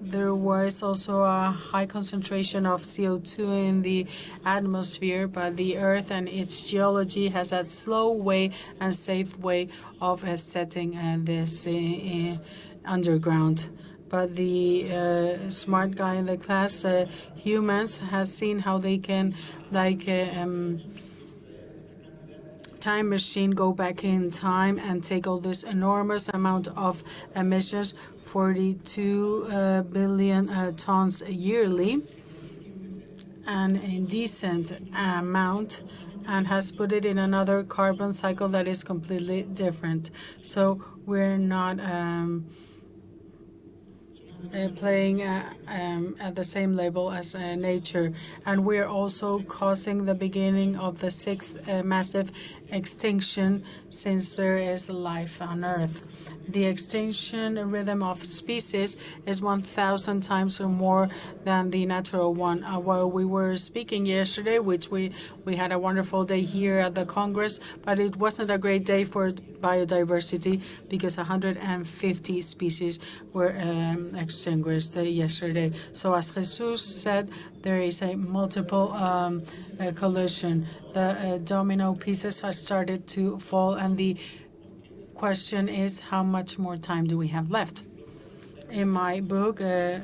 there was also a high concentration of CO2 in the atmosphere, but the Earth and its geology has a slow way and safe way of uh, setting uh, this uh, underground. But the uh, smart guy in the class, uh, humans, has seen how they can, like, uh, um, time machine go back in time and take all this enormous amount of emissions 42 uh, billion uh, tons yearly, an indecent amount, and has put it in another carbon cycle that is completely different. So we're not um, uh, playing uh, um, at the same level as uh, nature. And we're also causing the beginning of the sixth uh, massive extinction since there is life on Earth the extinction rhythm of species is 1,000 times more than the natural one. Uh, while we were speaking yesterday, which we, we had a wonderful day here at the Congress, but it wasn't a great day for biodiversity because 150 species were um, extinguished yesterday. So as Jesus said, there is a multiple um, uh, collision. The uh, domino pieces have started to fall and the question is how much more time do we have left? In my book, uh,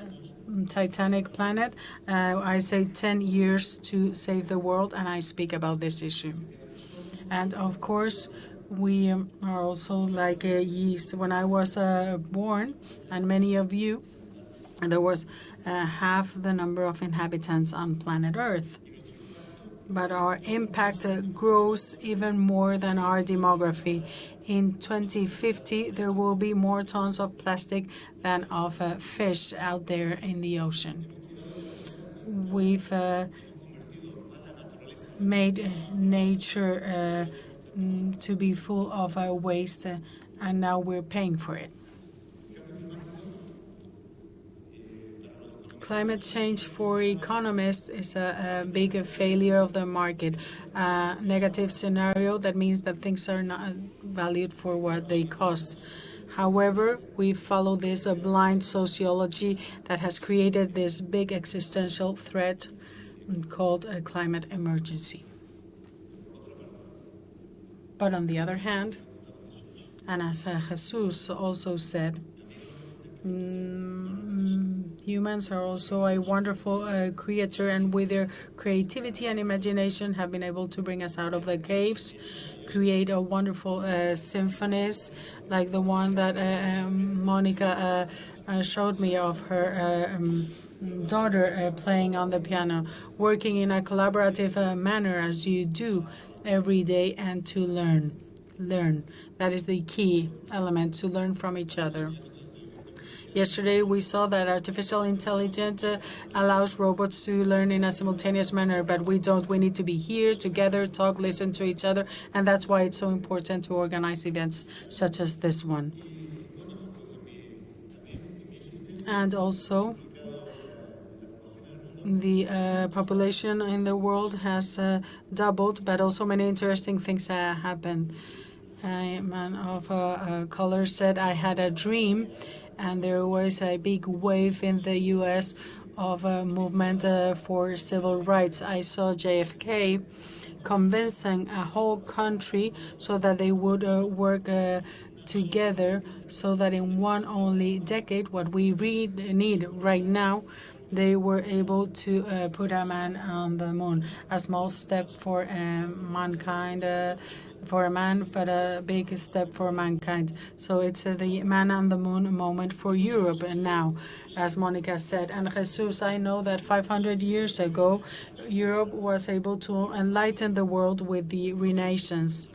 Titanic Planet, uh, I say 10 years to save the world, and I speak about this issue. And of course, we are also like uh, yeast. When I was uh, born, and many of you there was uh, half the number of inhabitants on planet Earth. But our impact uh, grows even more than our demography. In 2050, there will be more tons of plastic than of uh, fish out there in the ocean. We've uh, made nature uh, to be full of uh, waste, uh, and now we're paying for it. Climate change for economists is a, a big failure of the market. A negative scenario that means that things are not valued for what they cost. However, we follow this a blind sociology that has created this big existential threat called a climate emergency. But on the other hand, and as Jesus also said, mm, humans are also a wonderful uh, creature, and with their creativity and imagination, have been able to bring us out of the caves, create a wonderful uh, symphonies like the one that uh, um, Monica uh, uh, showed me of her. Um, daughter uh, playing on the piano, working in a collaborative uh, manner as you do every day, and to learn. Learn. That is the key element to learn from each other. Yesterday, we saw that artificial intelligence uh, allows robots to learn in a simultaneous manner, but we don't. We need to be here together, talk, listen to each other, and that's why it's so important to organize events such as this one. And also, the uh, population in the world has uh, doubled, but also many interesting things uh, happen. A man of uh, color said, I had a dream, and there was a big wave in the U.S. of a movement uh, for civil rights. I saw JFK convincing a whole country so that they would uh, work together so that in one only decade, what we need right now they were able to uh, put a man on the moon. A small step for uh, mankind, uh, for a man, but a big step for mankind. So it's uh, the man on the moon moment for Europe and now, as Monica said. And Jesus, I know that 500 years ago, Europe was able to enlighten the world with the Renaissance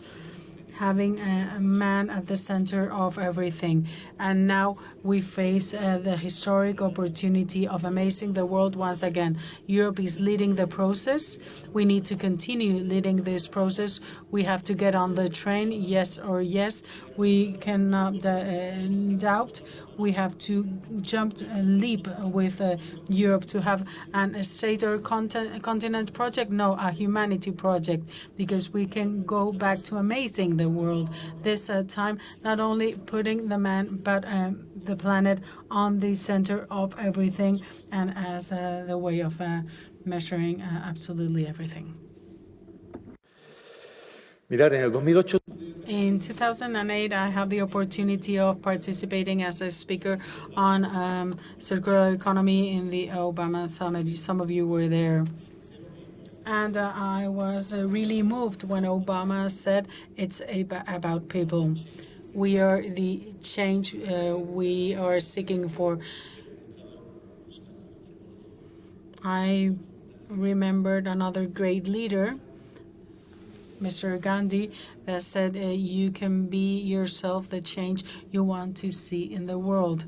having a man at the center of everything. And now we face uh, the historic opportunity of amazing the world once again. Europe is leading the process. We need to continue leading this process. We have to get on the train, yes or yes. We cannot uh, doubt we have to jump leap with uh, Europe to have an, a state or content, continent project? No, a humanity project, because we can go back to amazing the world this uh, time, not only putting the man, but um, the planet on the center of everything and as uh, the way of uh, measuring uh, absolutely everything. Mirar, en el 2008 in 2008, I had the opportunity of participating as a speaker on um, circular economy in the Obama summit. Some of you were there. And uh, I was uh, really moved when Obama said it's about people. We are the change uh, we are seeking for. I remembered another great leader, Mr. Gandhi, that said uh, you can be yourself the change you want to see in the world.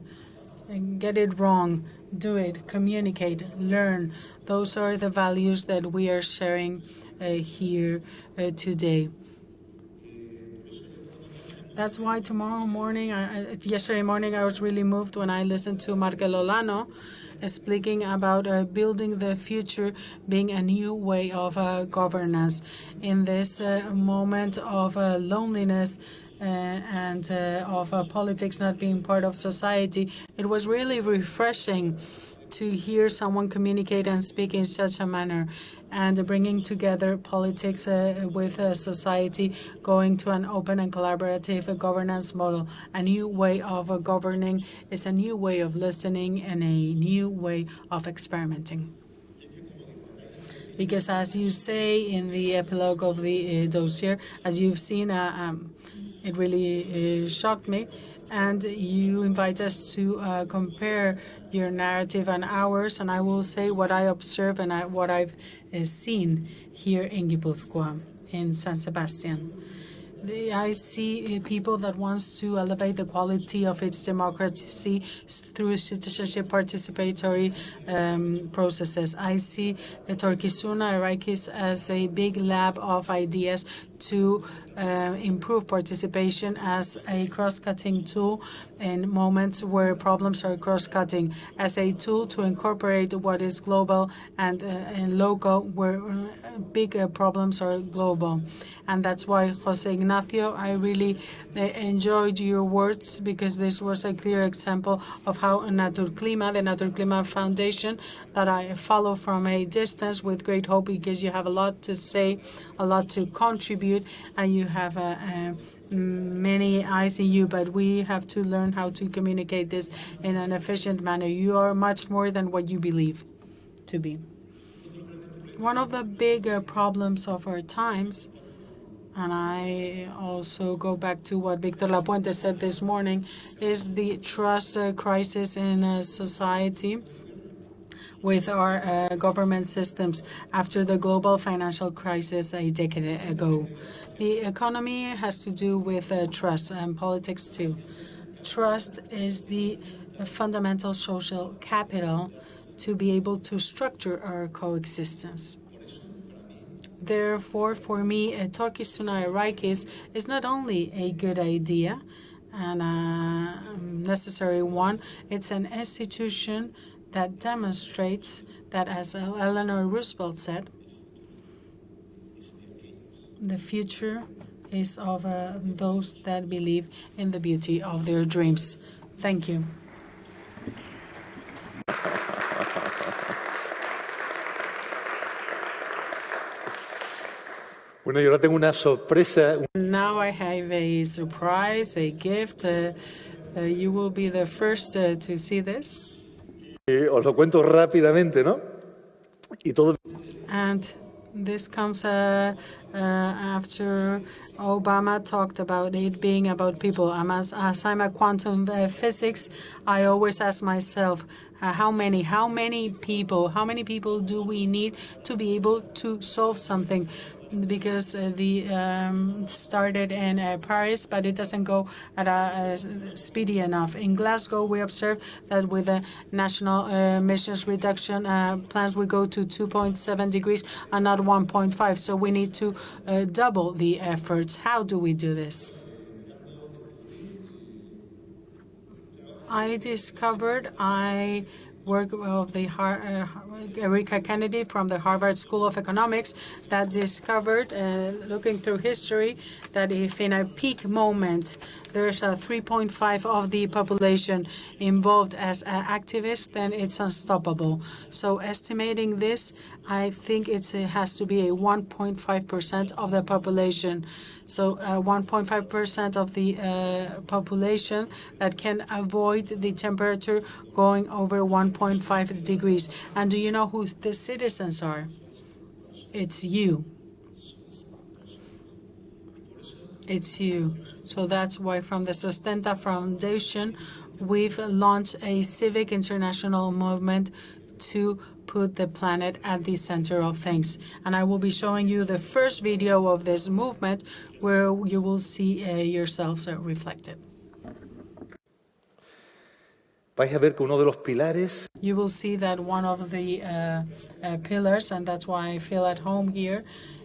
And get it wrong, do it, communicate, learn. Those are the values that we are sharing uh, here uh, today. That's why tomorrow morning, yesterday morning, I was really moved when I listened to Markel Olano speaking about uh, building the future being a new way of uh, governance. In this uh, moment of uh, loneliness, uh, and of politics not being part of society, it was really refreshing to hear someone communicate and speak in such a manner and bringing together politics uh, with uh, society, going to an open and collaborative governance model. A new way of governing is a new way of listening and a new way of experimenting. Because as you say in the epilogue of the uh, dossier, as you've seen, uh, um, it really uh, shocked me. And you invite us to uh, compare your narrative and ours, and I will say what I observe and I, what I've uh, seen here in Guipúzcoa, in San Sebastian. The, I see uh, people that wants to elevate the quality of its democracy through citizenship participatory um, processes. I see Etorkizuna Eraikiz as a big lab of ideas to uh, improve participation as a cross-cutting tool in moments where problems are cross-cutting, as a tool to incorporate what is global and, uh, and local where uh, big uh, problems are global. And that's why, Jose Ignacio, I really uh, enjoyed your words because this was a clear example of how Naturklima, the Naturklima Foundation, that I follow from a distance with great hope because you have a lot to say, a lot to contribute, and you have a, a many eyes in you, but we have to learn how to communicate this in an efficient manner. You are much more than what you believe to be. One of the bigger problems of our times, and I also go back to what Victor Lapuente said this morning, is the trust uh, crisis in uh, society with our uh, government systems after the global financial crisis a decade ago. The economy has to do with uh, trust and politics too. Trust is the fundamental social capital to be able to structure our coexistence. Therefore, for me, a Etorkizuna Eraikiz is not only a good idea and a necessary one, it's an institution that demonstrates that, as Eleanor Roosevelt said, the future is of uh, those that believe in the beauty of their dreams. Thank you. Bueno, yo ahora tengo una sorpresa. Now I have a surprise, a gift. Uh, uh, you will be the first uh, to see this. Eh, os lo cuento rápidamente, ¿no? Y todo. And this comes uh, uh, after Obama talked about it being about people. I'm as, as I'm a quantum uh, physics, I always ask myself, uh, how many, how many people, how many people do we need to be able to solve something? Because uh, the um, started in uh, Paris, but it doesn't go at a, a, speedy enough. In Glasgow, we observed that with the national uh, emissions reduction uh, plans, we go to 2.7 degrees and not 1.5. So we need to uh, double the efforts. How do we do this? I discovered I work of the uh, Erika Kennedy from the Harvard School of Economics that discovered, uh, looking through history, that if in a peak moment there's a 3.5 of the population involved as activists, then it's unstoppable. So estimating this, I think it has to be a 1.5% of the population. So 1.5% uh, of the uh, population that can avoid the temperature going over 1.5 degrees. And do you know who the citizens are? It's you. It's you. So that's why from the Sustenta Foundation, we've launched a civic international movement to put the planet at the center of things. And I will be showing you the first video of this movement where you will see uh, yourselves uh, reflected. Vais a ver que uno de los pilares You will see that one of the uh, uh, pillars, and that's why I feel at home here,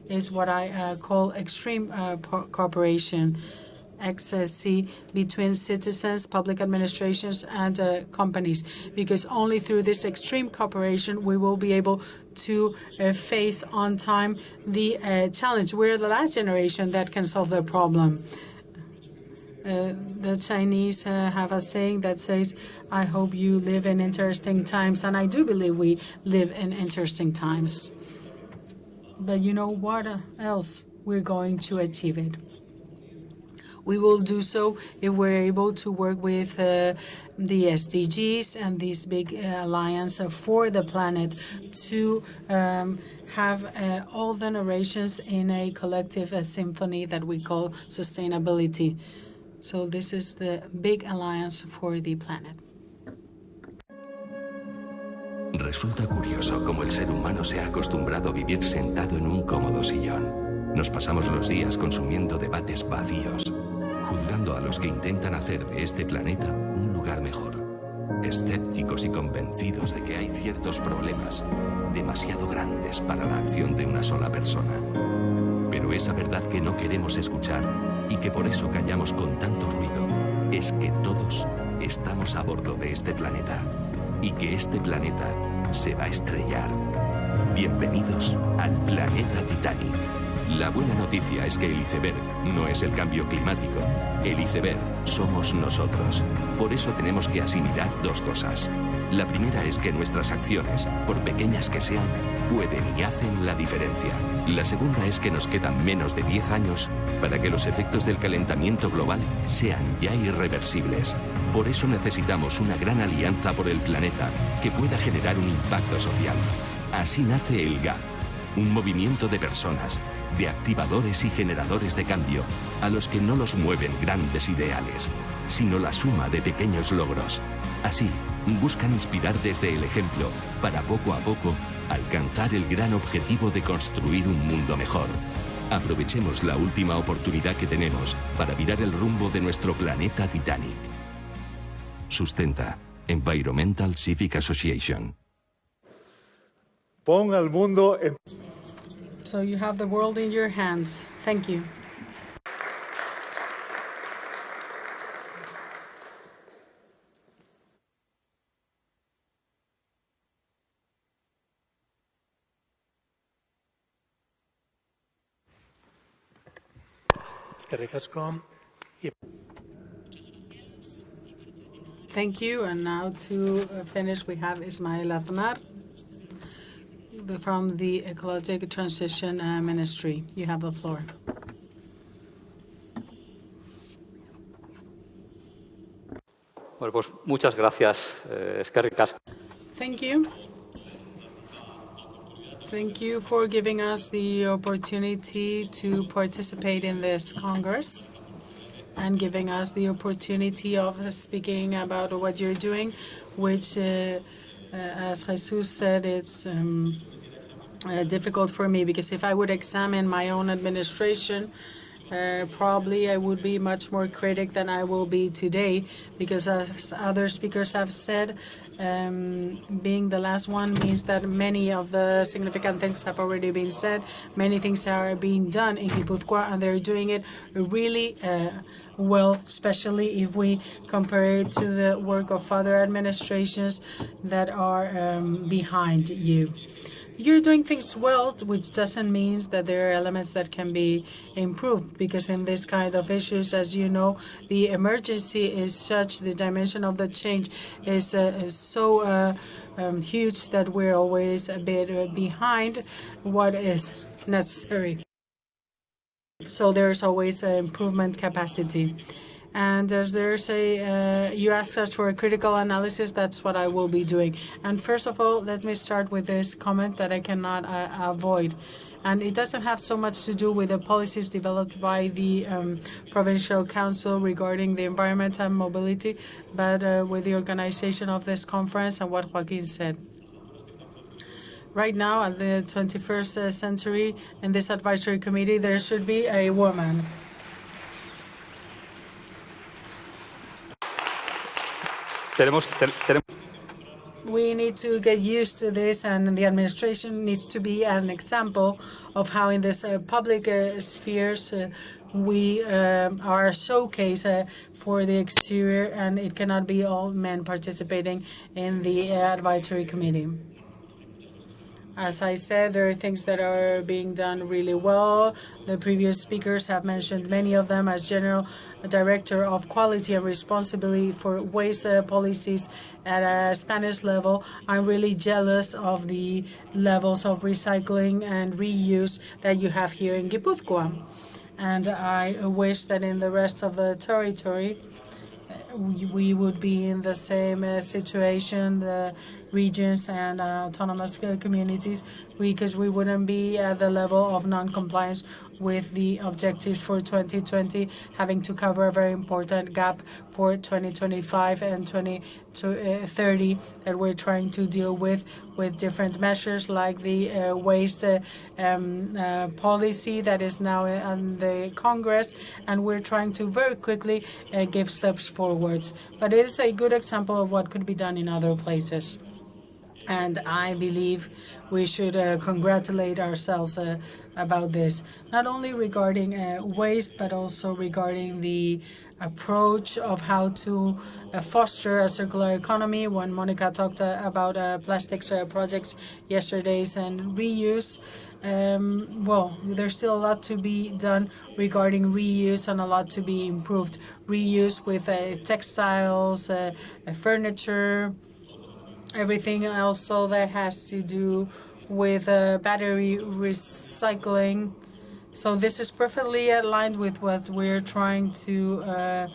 is what I uh, call extreme uh, cooperation, XSC, between citizens, public administrations, and uh, companies. Because only through this extreme cooperation we will be able to uh, face on time the uh, challenge. We're the last generation that can solve the problem. Uh, the Chinese uh, have a saying that says, I hope you live in interesting times. And I do believe we live in interesting times. But you know what else? We're going to achieve it. We will do so if we're able to work with uh, the SDGs and this big uh, alliance for the planet to um, have uh, all the narrations in a collective uh, symphony that we call sustainability. So this is the big alliance for the planet. Resulta curioso cómo el ser humano se ha acostumbrado a vivir sentado en un cómodo sillón. Nos pasamos los días consumiendo debates vacíos, juzgando a los que intentan hacer de este planeta un lugar mejor, escépticos y convencidos de que hay ciertos problemas demasiado grandes para la acción de una sola persona. Pero esa verdad que no queremos escuchar y que por eso callamos con tanto ruido es que todos estamos a bordo de este planeta y que este planeta se va a estrellar. Bienvenidos al planeta Titanic. La buena noticia es que el iceberg no es el cambio climático. El iceberg somos nosotros. Por eso tenemos que asimilar dos cosas. La primera es que nuestras acciones, por pequeñas que sean, pueden y hacen la diferencia. La segunda es que nos quedan menos de 10 años para que los efectos del calentamiento global sean ya irreversibles. Por eso necesitamos una gran alianza por el planeta que pueda generar un impacto social. Así nace el GAP, un movimiento de personas, de activadores y generadores de cambio, a los que no los mueven grandes ideales, sino la suma de pequeños logros. Así, buscan inspirar desde el ejemplo para poco a poco alcanzar el gran objetivo de construir un mundo mejor. Aprovechemos la última oportunidad que tenemos para virar el rumbo de nuestro planeta Titanic. Sustenta Environmental Civic Association. Pon al mundo en So you have the world in your hands. Thank you. Eskerrik asko. Thank you. And now to uh, finish, we have Ismael Aznar from the Ecologic Transition uh, Ministry. You have the floor. Bueno, pues muchas gracias. Eh, eskerrik asko. Thank you. Thank you for giving us the opportunity to participate in this Congress and giving us the opportunity of speaking about what you're doing, which, uh, uh, as Jesus said, it's um, uh, difficult for me because if I would examine my own administration, uh, probably I would be much more critic than I will be today because, as other speakers have said, um, being the last one means that many of the significant things have already been said. Many things are being done in Guipúzcoa, and they're doing it really uh, well, especially if we compare it to the work of other administrations that are um, behind you. You're doing things well, which doesn't mean that there are elements that can be improved, because in this kind of issues, as you know, the emergency is such, the dimension of the change is, uh, is so uh, um, huge that we're always a bit uh, behind what is necessary. So there's always an improvement capacity. And as there's a, uh, you asked us for a critical analysis, that's what I will be doing. And first of all, let me start with this comment that I cannot uh, avoid. And it doesn't have so much to do with the policies developed by the um, Provincial Council regarding the environment and mobility, but uh, with the organization of this conference and what Joaquin said. Right now, at the 21st uh, century, in this advisory committee, there should be a woman. Tenemos, te- tenemos We need to get used to this, and the administration needs to be an example of how, in this uh, public uh, spheres, uh, we um are a showcase uh, for the exterior, and it cannot be all men participating in the uh, advisory committee. As I said, there are things that are being done really well. The previous speakers have mentioned many of them as General Director of Quality and Responsibility for Waste Policies at a Spanish level. I'm really jealous of the levels of recycling and reuse that you have here in Guipúzcoa. And I wish that in the rest of the territory, we we would be in the same uh, situation, the regions and uh, autonomous uh, communities, because we wouldn't be at the level of non-compliance with the objectives for 2020, having to cover a very important gap for 2025 and 2030 that we're trying to deal with with different measures like the uh, waste uh, um, uh, policy that is now in the Congress, and we're trying to very quickly uh, give steps forwards. But it is a good example of what could be done in other places. And I believe we should uh, congratulate ourselves uh, about this, not only regarding uh, waste, but also regarding the approach of how to uh, foster a circular economy. When Monica talked uh, about uh, plastics projects yesterday and reuse, um, well, there's still a lot to be done regarding reuse and a lot to be improved. Reuse with textiles, furniture, everything also that has to do with uh, battery recycling. So this is perfectly aligned with what we're trying to uh,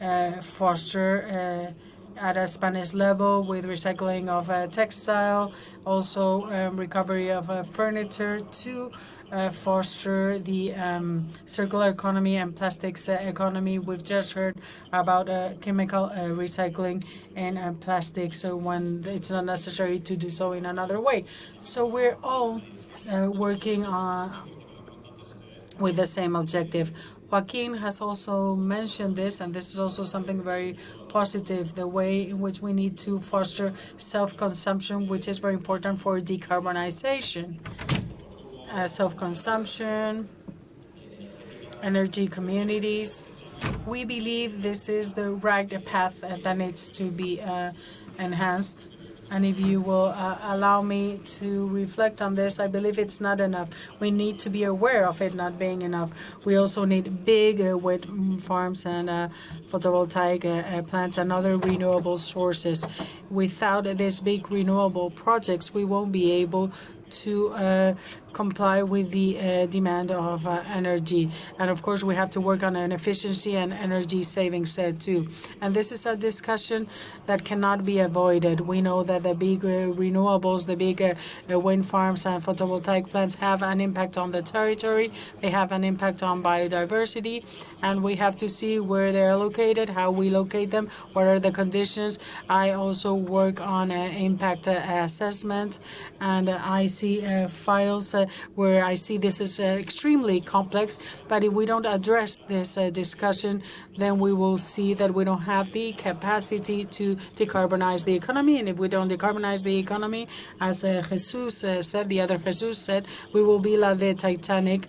uh, foster uh, at a Spanish level with recycling of uh, textile, also um, recovery of uh, furniture to uh, foster the um, circular economy and plastics uh, economy. We've just heard about uh, chemical recycling and plastics when it's not necessary to do so in another way. So we're all working on with the same objective. Joaquin has also mentioned this, and this is also something very positive, the way in which we need to foster self-consumption, which is very important for decarbonization uh, self-consumption, energy communities. We believe this is the right path that needs to be uh, enhanced. And if you will uh, allow me to reflect on this, I believe it's not enough. We need to be aware of it not being enough. We also need big uh, wind farms and uh, photovoltaic uh, uh, plants and other renewable sources. Without these big renewable projects, we won't be able to uh, comply with the uh, demand of uh, energy. And of course, we have to work on an efficiency and energy savings uh, too. And this is a discussion that cannot be avoided. We know that the big uh, renewables, the big uh, wind farms and photovoltaic plants have an impact on the territory. They have an impact on biodiversity. And we have to see where they're located, how we locate them, what are the conditions. I also work on impact assessment and I see files where I see this is uh, extremely complex. But if we don't address this uh, discussion, then we will see that we don't have the capacity to decarbonize the economy. And if we don't decarbonize the economy, as uh, Jesus said, the other Jesus said, we will be like the Titanic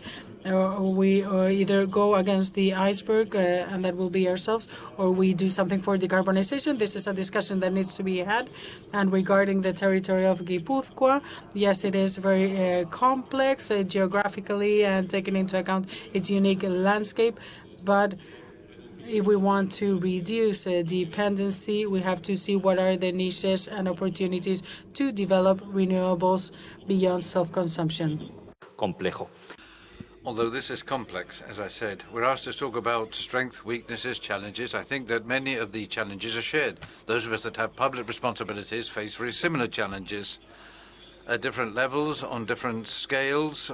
we or either go against the iceberg, uh, and that will be ourselves, or we do something for decarbonization. This is a discussion that needs to be had. And regarding the territory of Guipúzcoa, yes, it is very uh, complex uh, geographically and taking into account its unique landscape, but if we want to reduce uh, dependency, we have to see what are the niches and opportunities to develop renewables beyond self-consumption. Complejo. Although this is complex, as I said, we're asked to talk about strength, weaknesses, challenges. I think that many of the challenges are shared. Those of us that have public responsibilities face very similar challenges at different levels, on different scales,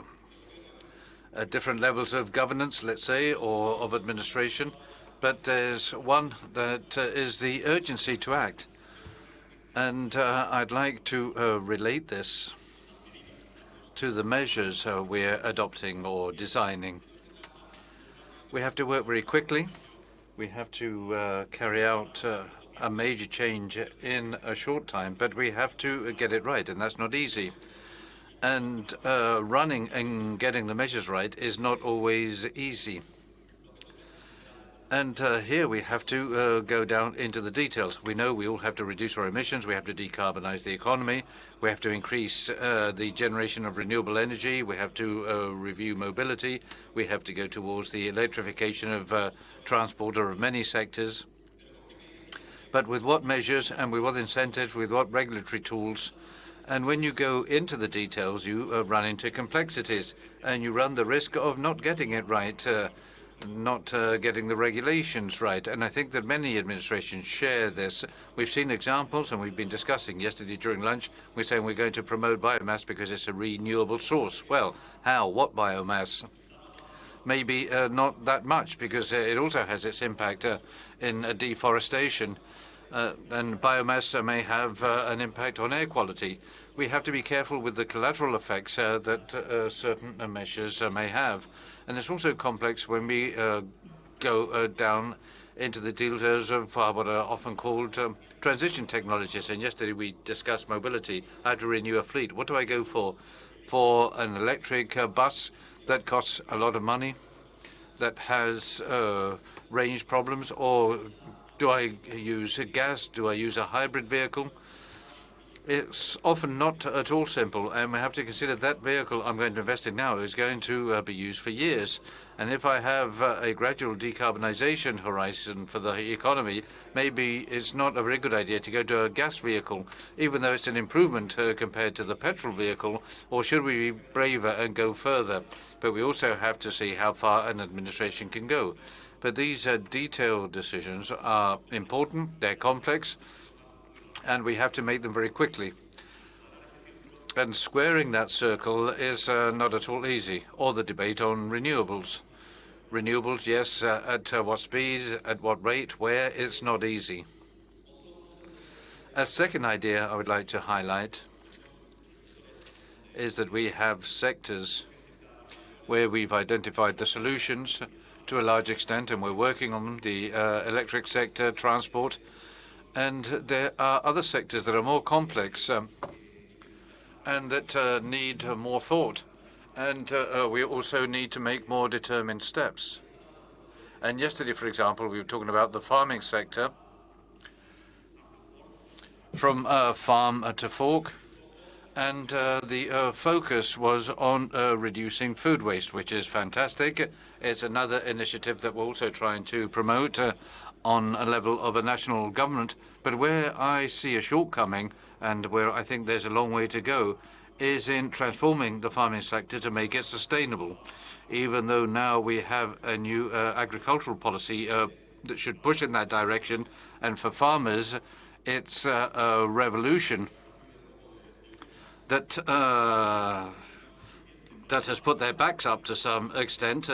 at different levels of governance, let's say, or of administration. But there's one that uh, is the urgency to act. And uh, I'd like to uh, relate this to the measures uh, we're adopting or designing. We have to work very quickly. We have to uh, carry out uh, a major change in a short time, but we have to get it right, and that's not easy. And uh, running and getting the measures right is not always easy. And uh, here we have to uh, go down into the details. We know we all have to reduce our emissions, we have to decarbonize the economy, we have to increase uh, the generation of renewable energy, we have to uh, review mobility, we have to go towards the electrification of uh, transport or of many sectors. But with what measures and with what incentives, with what regulatory tools, and when you go into the details, you uh, run into complexities and you run the risk of not getting it right not uh, getting the regulations right. And I think that many administrations share this. We've seen examples, and we've been discussing yesterday during lunch. We're saying we're going to promote biomass because it's a renewable source. Well, how? What biomass? maybe uh, not that much because uh, it also has its impact uh, in deforestation. And biomass may have an impact on air quality. We have to be careful with the collateral effects uh, that uh, uh, certain measures may have. And it's also complex when we go down into the details of what are often called um, transition technologies. And yesterday we discussed mobility, how to renew a fleet. What do I go for? For an electric bus that costs a lot of money, that has range problems, or do I use gas? Do I use a hybrid vehicle? It's often not at all simple, and we have to consider that vehicle I'm going to invest in now is going to uh, be used for years. And if I have uh, a gradual decarbonization horizon for the economy, maybe it's not a very good idea to go to a gas vehicle, even though it's an improvement uh, compared to the petrol vehicle, or should we be braver and go further? But we also have to see how far an administration can go. But these detailed decisions are important, they're complex, and we have to make them very quickly. And squaring that circle is uh, not at all easy, or the debate on renewables. Renewables, yes, uh, at uh, what speed, at what rate, where? It's not easy. A second idea I would like to highlight is that we have sectors where we've identified the solutions to a large extent, and we're working on them, the electric sector, transport, and there are other sectors that are more complex, um, and that uh, need uh, more thought. And uh, we also need to make more determined steps. And yesterday, for example, we were talking about the farming sector, from farm to fork, and the focus was on reducing food waste, which is fantastic. It's another initiative that we're also trying to promote on a level of a national government. But where I see a shortcoming, and where I think there's a long way to go, is in transforming the farming sector to make it sustainable. Even though now we have a new uh, agricultural policy uh, that should push in that direction, and for farmers, it's uh, a revolution that that has put their backs up to some extent,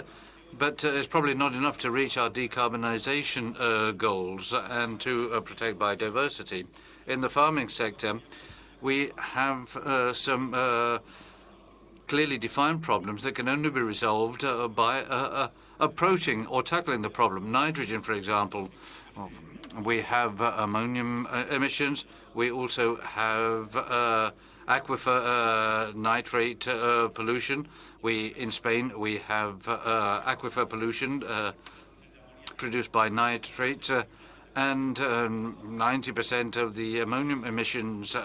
but uh, it's probably not enough to reach our decarbonization uh, goals and to uh, protect biodiversity. In the farming sector, we have some clearly defined problems that can only be resolved by approaching or tackling the problem. Nitrogen, for example, we have ammonium emissions. We also have aquifer nitrate pollution. In Spain, we have uh, aquifer pollution uh, produced by nitrates, uh, and um, 90% of the ammonium emissions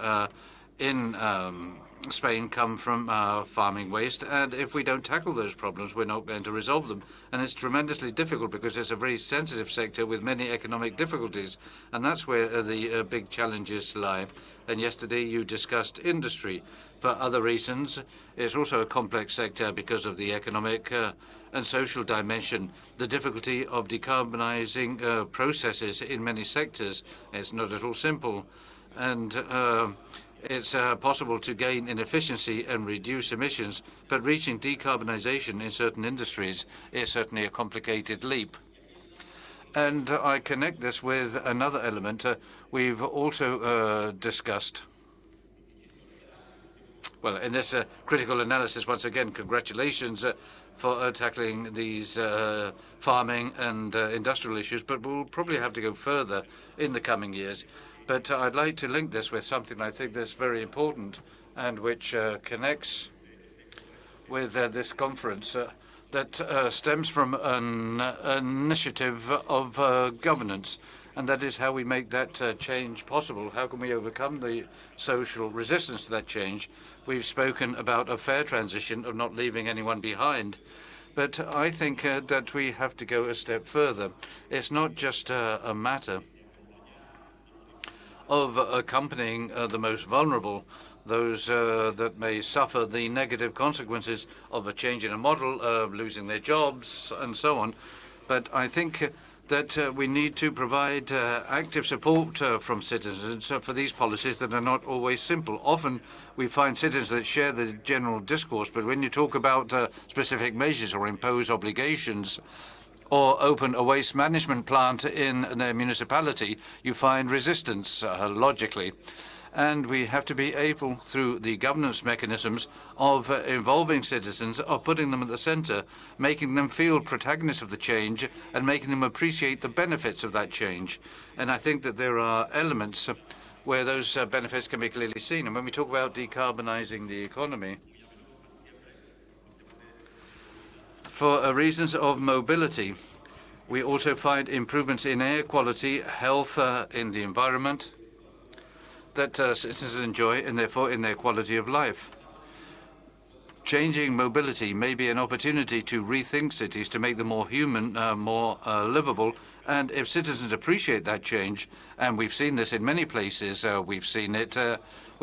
in um, Spain come from uh, farming waste. And if we don't tackle those problems, we're not going to resolve them. And it's tremendously difficult because it's a very sensitive sector with many economic difficulties, and that's where uh, the uh, big challenges lie. And yesterday, you discussed industry. For other reasons, it's also a complex sector because of the economic and social dimension. The difficulty of decarbonizing processes in many sectors is not at all simple, and it's uh, possible to gain in efficiency and reduce emissions, but reaching decarbonization in certain industries is certainly a complicated leap. And I connect this with another element uh, we've also uh, discussed. Well, in this critical analysis, once again, congratulations for tackling these farming and industrial issues, but we'll probably have to go further in the coming years. But I'd like to link this with something I think that's very important and which uh, connects with uh, this conference uh, that stems from an initiative of governance, and that is how we make that change possible. How can we overcome the social resistance to that change? We've spoken about a fair transition of not leaving anyone behind, but I think that we have to go a step further. It's not just a matter of accompanying the most vulnerable, those that may suffer the negative consequences of a change in a model, of losing their jobs, and so on. But I think that uh, we need to provide uh, active support uh, from citizens uh, for these policies that are not always simple. Often we find citizens that share the general discourse, but when you talk about uh, specific measures or impose obligations or open a waste management plant in their municipality, you find resistance, uh, logically and we have to be able, through the governance mechanisms of uh, involving citizens, of putting them at the centre, making them feel protagonists of the change and making them appreciate the benefits of that change. And I think that there are elements where those uh, benefits can be clearly seen. And when we talk about decarbonising the economy, for uh, reasons of mobility, we also find improvements in air quality, health uh, in the environment, that uh, citizens enjoy and therefore in their quality of life. Changing mobility may be an opportunity to rethink cities to make them more human, uh, more uh, livable. And if citizens appreciate that change, and we've seen this in many places, uh, we've seen it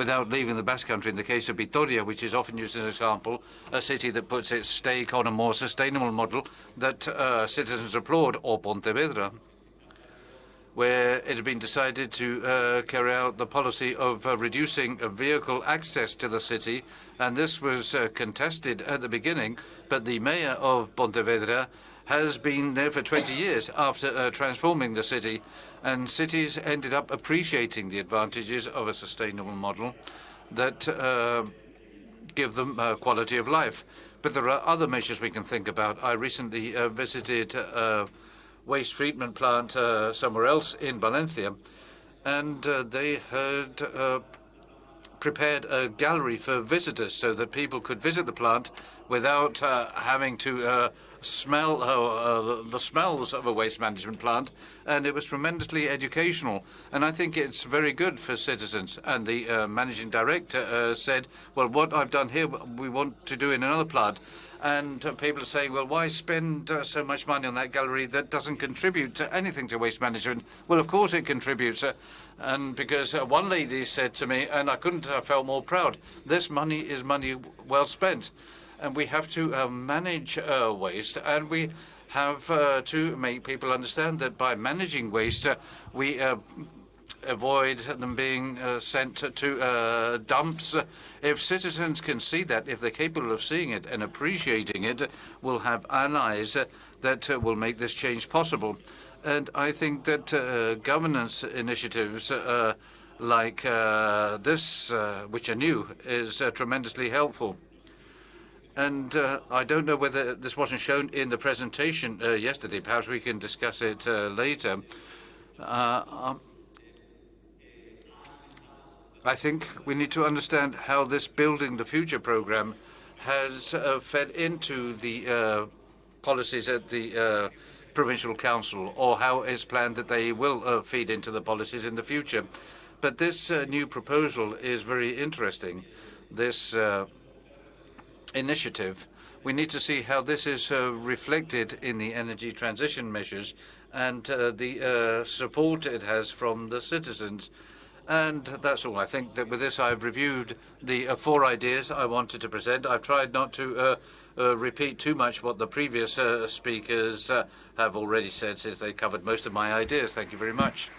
without leaving the Basque Country in the case of Vitoria, which is often used as an example, a city that puts its stake on a more sustainable model that uh, citizens applaud, or Pontevedra where it had been decided to uh, carry out the policy of uh, reducing vehicle access to the city. And this was uh, contested at the beginning, but the mayor of Pontevedra has been there for 20 years after uh, transforming the city. And cities ended up appreciating the advantages of a sustainable model that uh, give them uh, quality of life. But there are other measures we can think about. I recently visited a waste treatment plant uh, somewhere else in Valencia, and uh, they had uh, prepared a gallery for visitors so that people could visit the plant without uh, having to uh, smell uh, the smells of a waste management plant, and it was tremendously educational. And I think it's very good for citizens. And the uh, managing director uh, said, "Well, what I've done here, we want to do in another plant." And uh, people are saying, well, why spend uh, so much money on that gallery that doesn't contribute to anything to waste management? Well, of course it contributes. Uh, and because uh, one lady said to me, and I couldn't have felt more proud, this money is money well spent. And we have to uh, manage uh, waste, and we have to make people understand that by managing waste, we avoid them being uh, sent to uh, dumps. If citizens can see that, if they're capable of seeing it and appreciating it, we'll have allies that uh, will make this change possible. And I think that uh, governance initiatives uh, like uh, this, which are new, is tremendously helpful. And I don't know whether this wasn't shown in the presentation yesterday. Perhaps we can discuss it later. Um, I think we need to understand how this Building the Future program has uh, fed into the uh, policies at the uh, provincial council, or how it's planned that they will uh, feed into the policies in the future. But this uh, new proposal is very interesting. This uh, initiative, we need to see how this is reflected in the energy transition measures and the support it has from the citizens. And that's all. I think that with this, I've reviewed the uh, four ideas I wanted to present. I've tried not to uh, uh, repeat too much what the previous uh, speakers uh, have already said, since they covered most of my ideas. Thank you very much.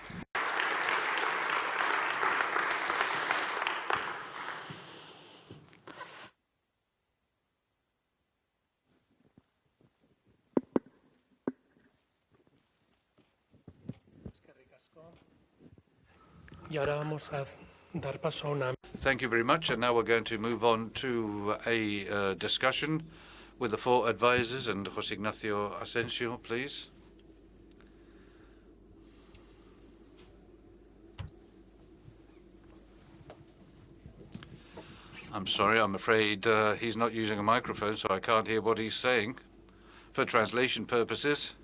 Thank you very much. And now we're going to move on to a uh, discussion with the four advisors and José Ignacio Asensio, please. I'm sorry, I'm afraid uh, he's not using a microphone, so I can't hear what he's saying for translation purposes.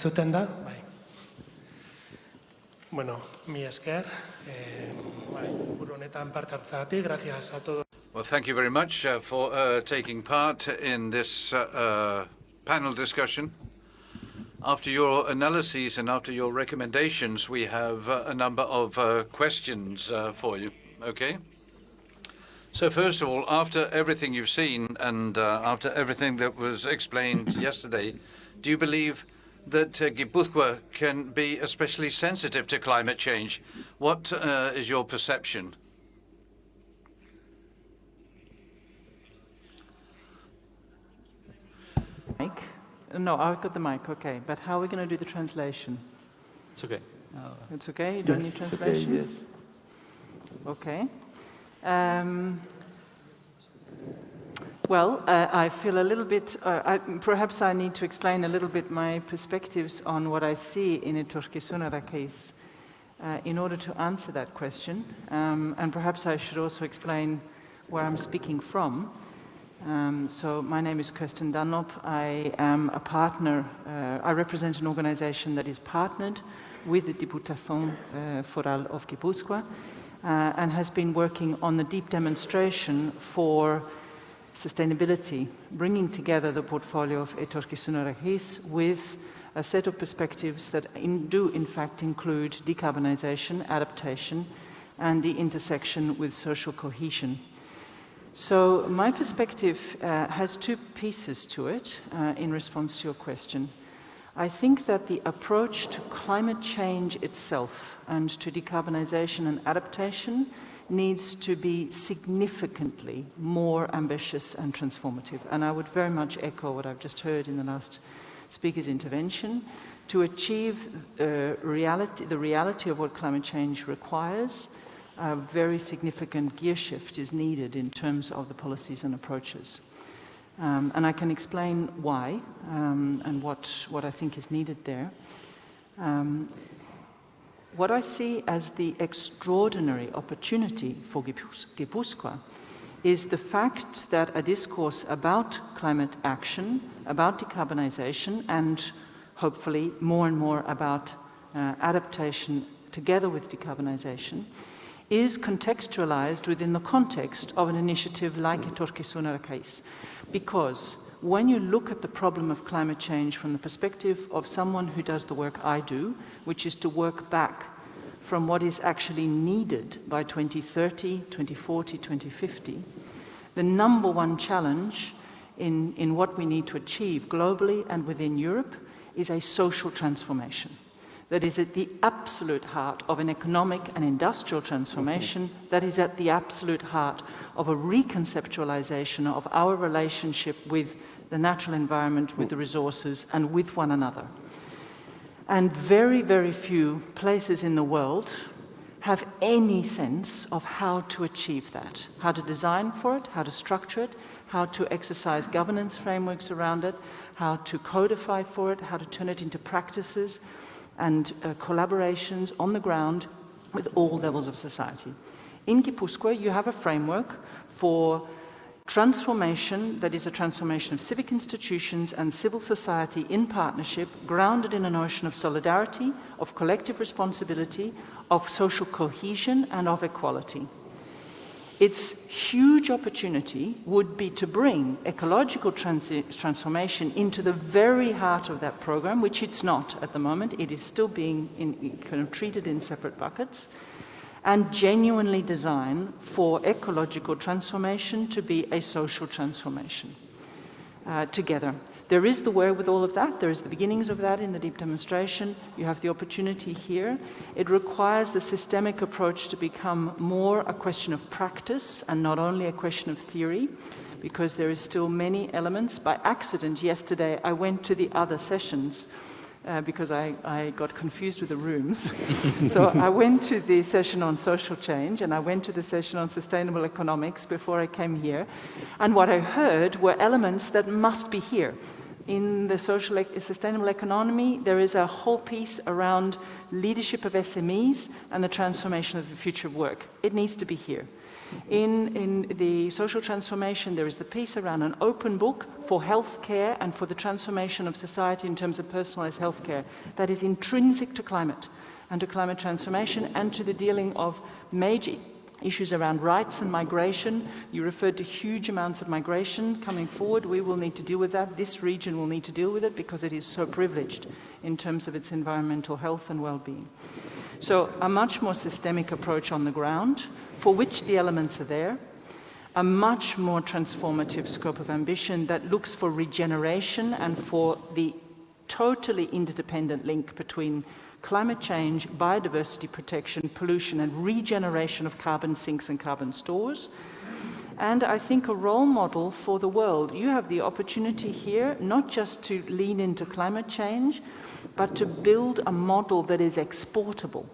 Entzuten da? Bai. Bueno, mi esker, eh, bai, buru honetan parte hartzagatik, gracias a todos. Well, thank you very much uh, for uh, taking part in this uh, uh, panel discussion. After your analyses and after your recommendations, we have uh, a number of uh, questions uh, for you. Okay? So first of all, after everything you've seen and uh, after everything that was explained yesterday, do you believe that uh, Guipúzcoa can be especially sensitive to climate change? What uh, is your perception? Mike? No, I've got the mic, okay. But how are we going to do the translation? It's okay. Uh, It's okay? You don't need Yes, okay, translation? yes. Okay. Um, well, uh, I feel a little bit, uh, I, perhaps I need to explain a little bit my perspectives on what I see in Etorkizuna Eraikiz uh, in order to answer that question. Um, and perhaps I should also explain where I'm speaking from. Um, so my name is Kirsten Dunlop. I am a partner, uh, I represent an organization that is partnered with the Diputación uh, Foral of Guipúzcoa uh, and has been working on the deep demonstration for sustainability, bringing together the portfolio of Regis with a set of perspectives that in, do in fact include decarbonization, adaptation, and the intersection with social cohesion. So my perspective uh, has two pieces to it uh, in response to your question. I think that the approach to climate change itself and to decarbonization and adaptation needs to be significantly more ambitious and transformative. And I would very much echo what I've just heard in the last speaker's intervention. To achieve uh, reality, the reality of what climate change requires, a very significant gear shift is needed in terms of the policies and approaches. Um, and I can explain why um, and what, what I think is needed there. Um, what I see as the extraordinary opportunity for Gipuz- Gipuzkoa is the fact that a discourse about climate action, about decarbonization, and hopefully more and more about uh, adaptation together with decarbonization, is contextualized within the context of an initiative like Etorkizuna Eraikiz. Because when you look at the problem of climate change from the perspective of someone who does the work I do, which is to work back from what is actually needed by 2030, 2040, 2050, the number one challenge in, in what we need to achieve globally and within Europe is a social transformation that is at the absolute heart of an economic and industrial transformation, that is at the absolute heart of a reconceptualization of our relationship with the natural environment, with the resources, and with one another. And very, very few places in the world have any sense of how to achieve that, how to design for it, how to structure it, how to exercise governance frameworks around it, how to codify for it, how to turn it into practices and uh, collaborations on the ground with all levels of society. In Gipuzkoa, you have a framework for transformation that is a transformation of civic institutions and civil society in partnership, grounded in a notion of solidarity, of collective responsibility, of social cohesion, and of equality. Its huge opportunity would be to bring ecological transformation into the very heart of that program, which it's not at the moment. It is still being in, kind of treated in separate buckets, and genuinely design for ecological transformation to be a social transformation uh, together. There is the wherewithal of that. There is the beginnings of that in the deep demonstration. You have the opportunity here. It requires the systemic approach to become more a question of practice and not only a question of theory, because there is still many elements. By accident, yesterday, I went to the other sessions uh, because I, I, got confused with the rooms. so I went to the session on social change and I went to the session on sustainable economics before I came here. And what I heard were elements that must be here. In the social e sustainable economy, there is a whole piece around leadership of SMEs and the transformation of the future of work. It needs to be here. In, in the social transformation, there is the piece around an open book for healthcare and for the transformation of society in terms of personalized healthcare that is intrinsic to climate and to climate transformation and to the dealing of major issues around rights and migration. You referred to huge amounts of migration coming forward. We will need to deal with that. This region will need to deal with it because it is so privileged in terms of its environmental health and well-being. So a much more systemic approach on the ground for which the elements are there, a much more transformative scope of ambition that looks for regeneration and for the totally interdependent link between climate change, biodiversity protection, pollution and regeneration of carbon sinks and carbon stores. And I think a role model for the world. You have the opportunity here not just to lean into climate change, but to build a model that is exportable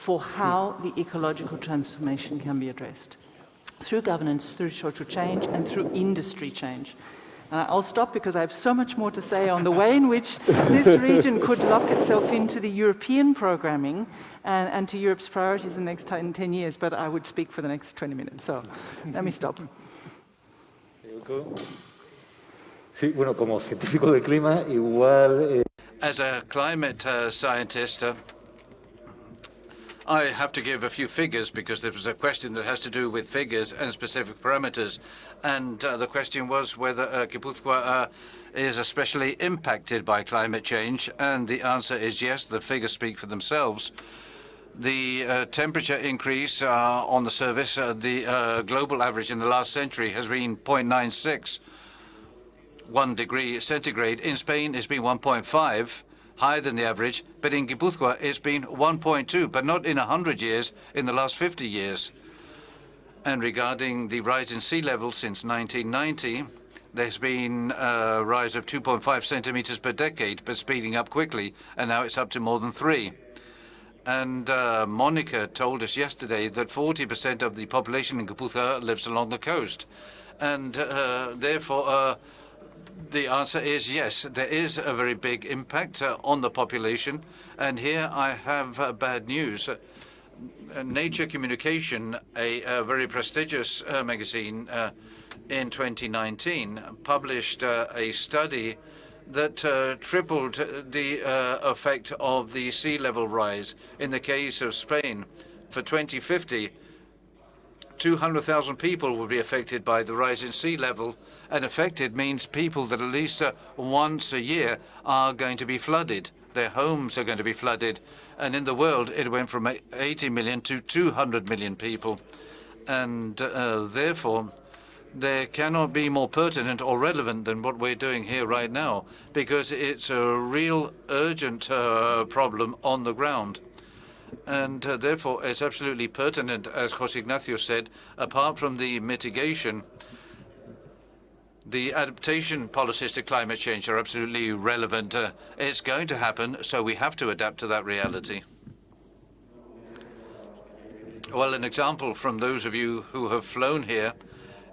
for how the ecological transformation can be addressed through governance, through social change, and through industry change. Uh, I'll stop because I have so much more to say on the way in which this region could lock itself into the European programming and, and to Europe's priorities in the next 10, 10, years, but I would speak for the next 20 minutes, so let me stop. Sí, bueno, como científico del clima, igual... Eh... As a climate uh, scientist, uh, I have to give a few figures because there was a question that has to do with figures and specific parameters. And uh, the question was whether uh, Gipuzkoa uh, is especially impacted by climate change. And the answer is yes, the figures speak for themselves. The uh, temperature increase uh, on the surface, uh, the global average in the last century has been 0.96, one degree centigrade. In Spain, it's been 1.5 higher than the average, but in Guipúzcoa it's been 1.2, but not in 100 years, in the last 50 years. And regarding the rise in sea level since 1990, there's been a rise of 2.5 centimeters per decade, but speeding up quickly, and now it's up to more than three. And uh, Monica told us yesterday that 40% of the population in Guipúzcoa lives along the coast. And uh, therefore, uh, the answer is yes. There is a very big impact uh, on the population. And here I have uh, bad news. Uh, Nature Communication, a, a very prestigious uh, magazine uh, in 2019, published uh, a study that tripled the effect of the sea level rise in the case of Spain. For 2050, 200,000 people will be affected by the rise in sea level and affected means people that at least uh, once a year are going to be flooded. Their homes are going to be flooded. And in the world, it went from 80 million to 200 million people. And uh, therefore, there cannot be more pertinent or relevant than what we're doing here right now, because it's a real urgent uh, problem on the ground. And uh, therefore, it's absolutely pertinent, as José Ignacio said, apart from the mitigation, the adaptation policies to climate change are absolutely relevant. Uh, it's going to happen, so we have to adapt to that reality. Well, an example from those of you who have flown here,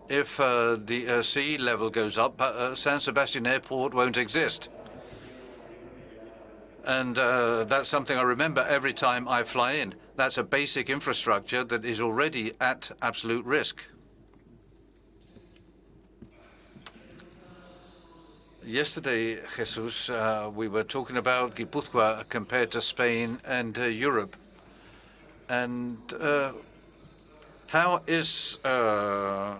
if uh, the uh, sea level goes up, uh, San Sebastian Airport won't exist. And uh, that's something I remember every time I fly in. That's a basic infrastructure that is already at absolute risk. Yesterday, Jesus, uh, we were talking about Guipúzcoa compared to Spain and uh, Europe. And uh, how is uh,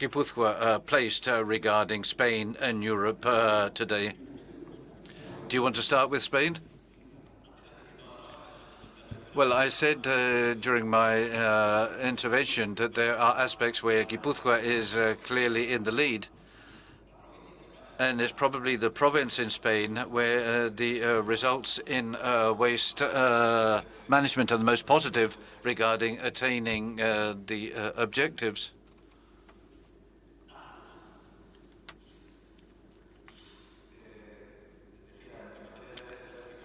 Guipúzcoa uh, placed uh, regarding Spain and Europe uh, today? Do you want to start with Spain? Well, I said during my intervention that there are aspects where Guipúzcoa is clearly in the lead and it's probably the province in Spain where uh, the uh, results in uh, waste uh, management are the most positive regarding attaining uh, the uh, objectives.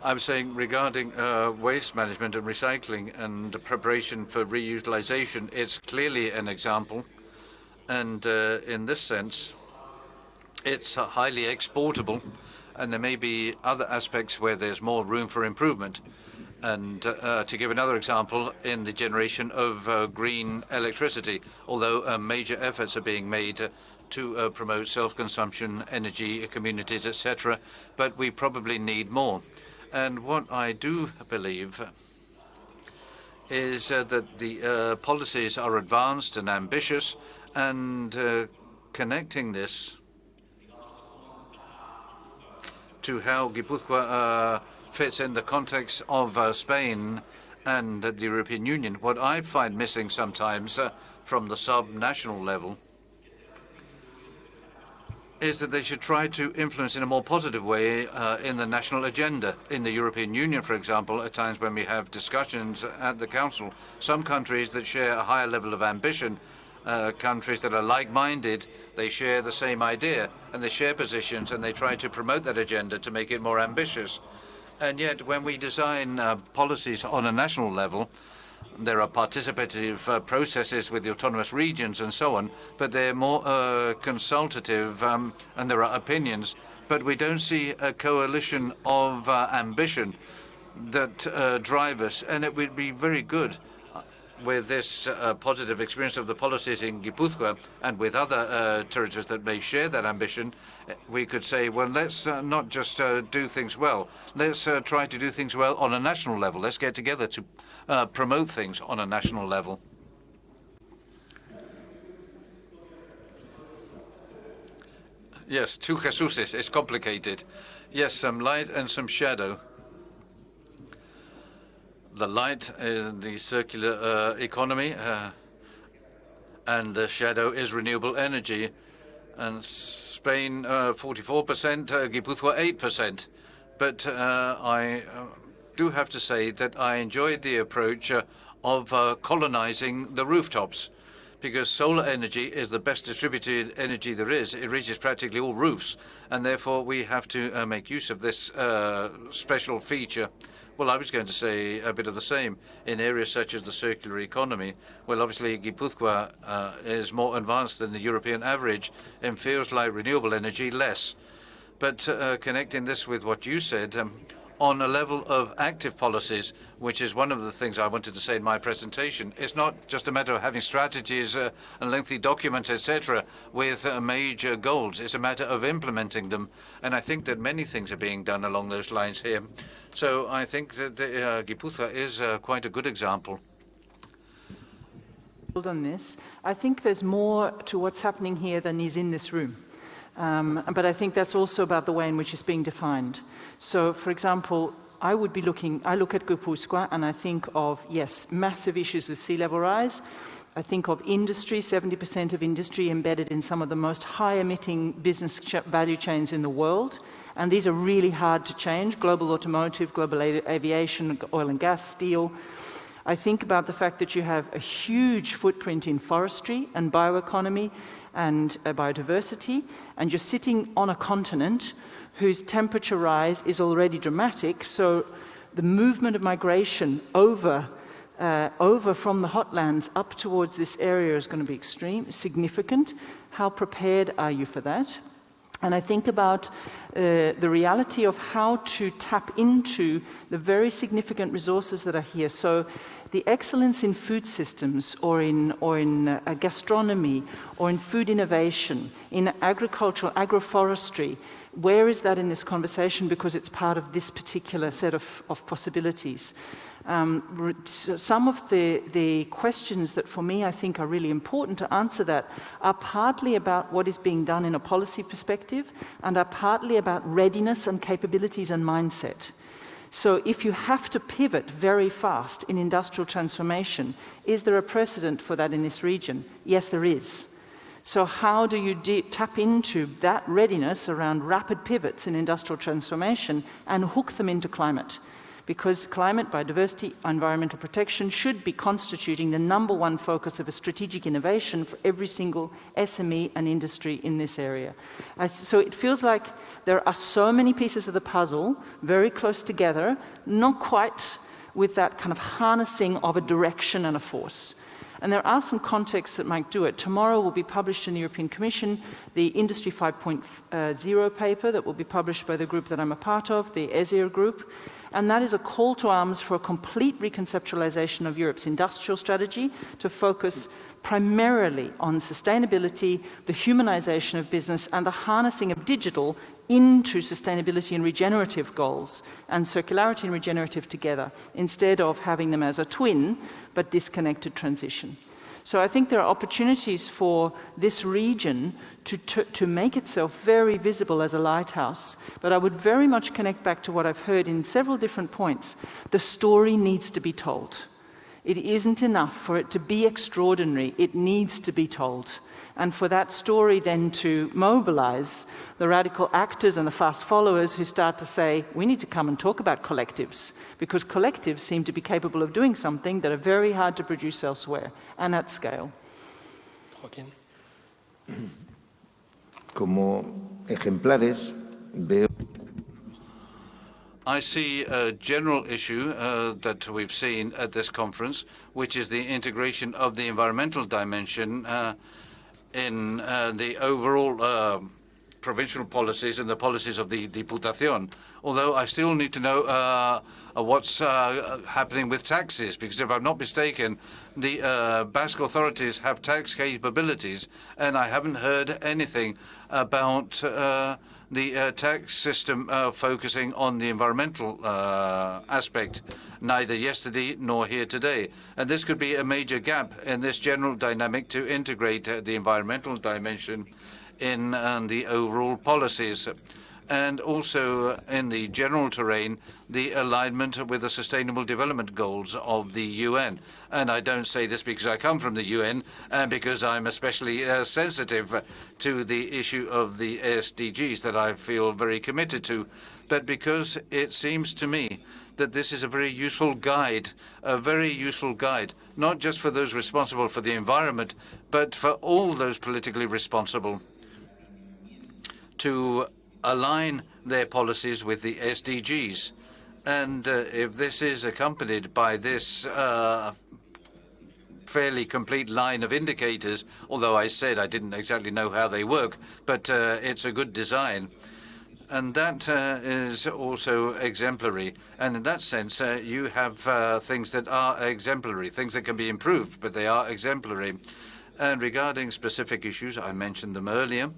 I'm saying regarding waste management and recycling and preparation for reutilization, it's clearly an example. And in this sense, it's highly exportable, and there may be other aspects where there's more room for improvement. And uh, to give another example, in the generation of uh, green electricity, although uh, major efforts are being made to uh, promote self-consumption, energy communities, etc., but we probably need more. And what I do believe is uh, that the uh, policies are advanced and ambitious, and connecting this to how Guipúzcoa uh, fits in the context of uh, Spain and the European Union. What I find missing sometimes uh, from the sub-national level is that they should try to influence in a more positive way uh, in the national agenda. In the European Union, for example, at times when we have discussions at the Council, some countries that share a higher level of ambition uh, countries that are like-minded, they share the same idea and they share positions and they try to promote that agenda to make it more ambitious. And yet, when we design uh, policies on a national level, there are participative uh, processes with the autonomous regions and so on, but they're more uh, consultative um, and there are opinions. But we don't see a coalition of uh, ambition that uh, drive us, and it would be very good with this uh, positive experience of the policies in Guipúzcoa and with other uh, territories that may share that ambition, we could say, well, let's uh, not just uh, do things well. Let's uh, try to do things well on a national level. Let's get together to uh, promote things on a national level. Yes, two Jesuses. It's complicated. Yes, some light and some shadow the light is the circular uh, economy, uh, and the shadow is renewable energy. And Spain, 44%, uh, uh 8%. But uh, I uh, do have to say that I enjoyed the approach of colonizing the rooftops because solar energy is the best distributed energy there is. It reaches practically all roofs, and therefore we have to make use of this special feature. Well, I was going to say a bit of the same. In areas such as the circular economy, well, obviously Guipúzcoa uh, is more advanced than the European average and feels like renewable energy less. But uh, connecting this with what you said, um, on a level of active policies, which is one of the things I wanted to say in my presentation. It's not just a matter of having strategies uh, and lengthy documents, etc., with uh, major goals. It's a matter of implementing them. And I think that many things are being done along those lines here. So I think that the, uh, is uh, quite a good example. On this, I think there's more to what's happening here than is in this room. Um, but I think that's also about the way in which it's being defined. So, for example, I would be looking, I look at Guipúzcoa and I think of, yes, massive issues with sea level rise. I think of industry, 70% of industry embedded in some of the most high emitting business ch value chains in the world. And these are really hard to change global automotive, global aviation, oil and gas, steel. I think about the fact that you have a huge footprint in forestry and bioeconomy and uh, biodiversity, and you're sitting on a continent whose temperature rise is already dramatic. So the movement of migration over, uh, over from the hotlands up towards this area is going to be extreme, significant. How prepared are you for that? And I think about uh, the reality of how to tap into the very significant resources that are here. So the excellence in food systems or in, or in uh, gastronomy or in food innovation, in agricultural, agroforestry, where is that in this conversation? Because it's part of this particular set of, of possibilities. Um, some of the, the questions that for me I think are really important to answer that are partly about what is being done in a policy perspective and are partly about readiness and capabilities and mindset. So if you have to pivot very fast in industrial transformation, is there a precedent for that in this region? Yes, there is. So how do you tap into that readiness around rapid pivots in industrial transformation and hook them into climate? Because climate, biodiversity, environmental protection should be constituting the number one focus of a strategic innovation for every single SME and industry in this area. so it feels like there are so many pieces of the puzzle very close together, not quite with that kind of harnessing of a direction and a force. And there are some contexts that might do it. Tomorrow will be published in the European Commission the Industry 5.0 uh, paper that will be published by the group that I'm a part of, the ESIR group and that is a call to arms for a complete reconceptualization of Europe's industrial strategy to focus primarily on sustainability, the humanization of business, and the harnessing of digital into sustainability and regenerative goals, and circularity and regenerative together, instead of having them as a twin, but disconnected transition. So I think there are opportunities for this region to, to, to, make itself very visible as a lighthouse. But I would very much connect back to what I've heard in several different points. The story needs to be told. It isn't enough for it to be extraordinary, it needs to be told and for that story then to mobilize the radical actors and the fast followers who start to say, we need to come and talk about collectives, because collectives seem to be capable of doing something that are very hard to produce elsewhere and at scale. Joaquín. Como ejemplares, veo I see a general issue uh, that we've seen at this conference, which is the integration of the environmental dimension uh, in uh, the overall uh, provincial policies and the policies of the Diputación. Although I still need to know uh, what's uh, happening with taxes, because if I'm not mistaken, the uh, Basque authorities have tax capabilities, and I haven't heard anything about uh, the uh, tax system uh, focusing on the environmental uh, aspect, neither yesterday nor here today. And this could be a major gap in this general dynamic to integrate uh, the environmental dimension in uh, the overall policies and also in the general terrain, the alignment with the Sustainable Development Goals of the UN. And I don't say this because I come from the UN and because I'm especially uh, sensitive to the issue of the SDGs that I feel very committed to, but because it seems to me that this is a very useful guide, a very useful guide, not just for those responsible for the environment, but for all those politically responsible to align their policies with the SDGs. And uh, if this is accompanied by this uh, fairly complete line of indicators, although I said I didn't exactly know how they work, but uh, it's a good design. And that uh, is also exemplary. And in that sense, uh, you have uh, things that are exemplary, things that can be improved, but they are exemplary. And regarding specific issues, I mentioned them earlier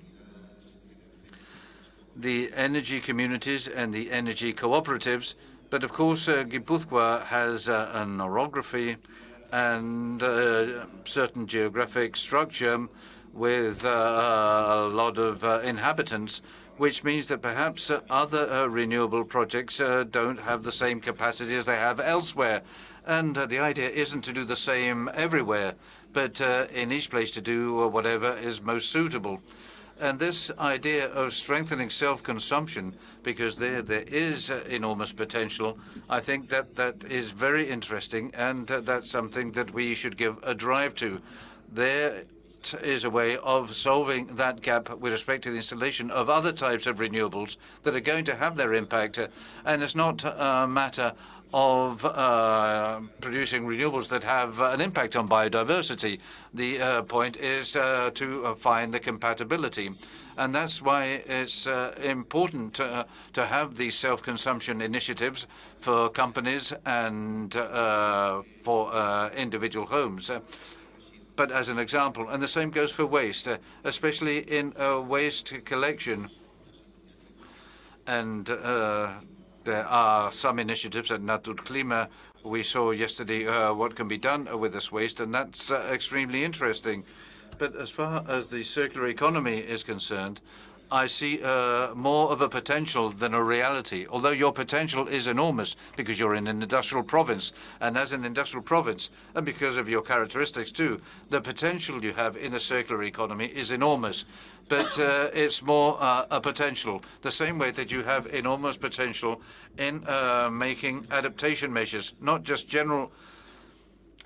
the energy communities and the energy cooperatives. But of course, uh, Guipúzcoa has uh, an orography and uh, certain geographic structure with uh, a lot of uh, inhabitants, which means that perhaps uh, other renewable projects don't have the same capacity as they have elsewhere. And the idea isn't to do the same everywhere, but in each place to do whatever is most suitable. And this idea of strengthening self-consumption, because there there is uh, enormous potential, I think that that is very interesting, and uh, that's something that we should give a drive to. There is a way of solving that gap with respect to the installation of other types of renewables that are going to have their impact. Uh, and it's not a matter of uh, producing renewables that have an impact on biodiversity. The uh, point is uh, to uh, find the compatibility. And that's why it's uh, important to, to have these self-consumption initiatives for companies and for individual homes. but as an example, and the same goes for waste, especially in waste collection. And there are some initiatives at Naturklima. We saw yesterday uh, what can be done with this waste, and that's uh, extremely interesting. But as far as the circular economy is concerned, I see uh, more of a potential than a reality, although your potential is enormous because you're in an industrial province. And as an industrial province, and because of your characteristics too, the potential you have in the circular economy is enormous. But uh, it's more uh, a potential, the same way that you have enormous potential in uh, making adaptation measures, not just general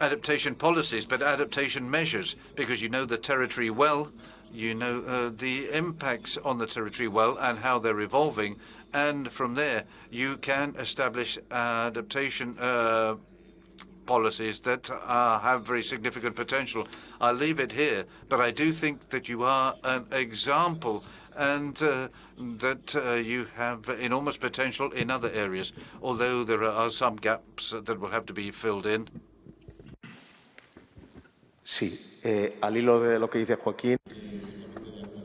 adaptation policies, but adaptation measures, because you know the territory well, you know uh, the impacts on the territory well and how they're evolving, and from there you can establish adaptation uh, policies that uh, have very significant potential. I'll leave it here, but I do think that you are an example and uh, that uh, you have enormous potential in other areas, although there are some gaps that will have to be filled in. Sí, eh, al hilo de lo que dice Joaquín.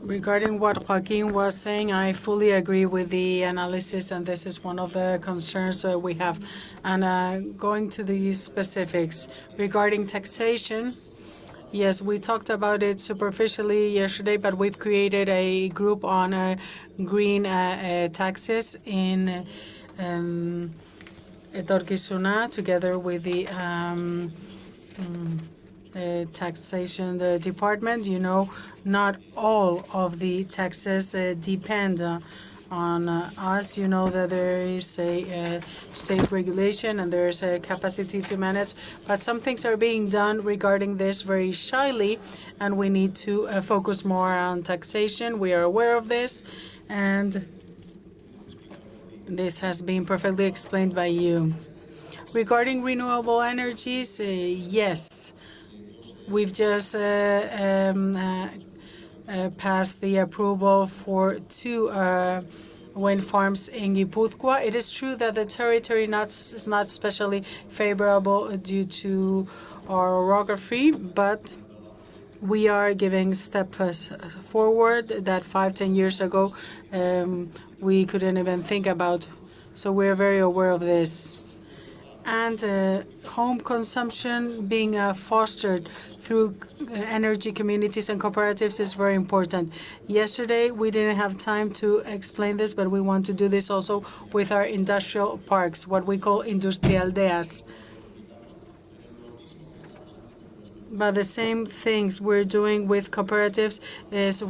Regarding what Joaquin was saying, I fully agree with the analysis, and this is one of the concerns uh, we have. And uh, going to the specifics regarding taxation, yes, we talked about it superficially yesterday, but we've created a group on uh, green uh, uh, taxes in um, together with the um, mm, the taxation the department. You know, not all of the taxes uh, depend uh, on uh, us. You know that there is a, state regulation and there is a capacity to manage, but some things are being done regarding this very shyly, and we need to uh, focus more on taxation. We are aware of this, and this has been perfectly explained by you. Regarding renewable energies, uh, yes, We've just uh, um, uh, uh, passed the approval for two wind farms in Guipúzcoa. It is true that the territory not, is not especially favorable due to our orography, but we are giving steps forward that five, ten years ago um, we couldn't even think about. So we're very aware of this. And uh, home consumption being uh, fostered through uh, energy communities and cooperatives is very important. Yesterday, we didn't have time to explain this, but we want to do this also with our industrial parks, what we call industrialdeas. But the same things we're doing with cooperatives is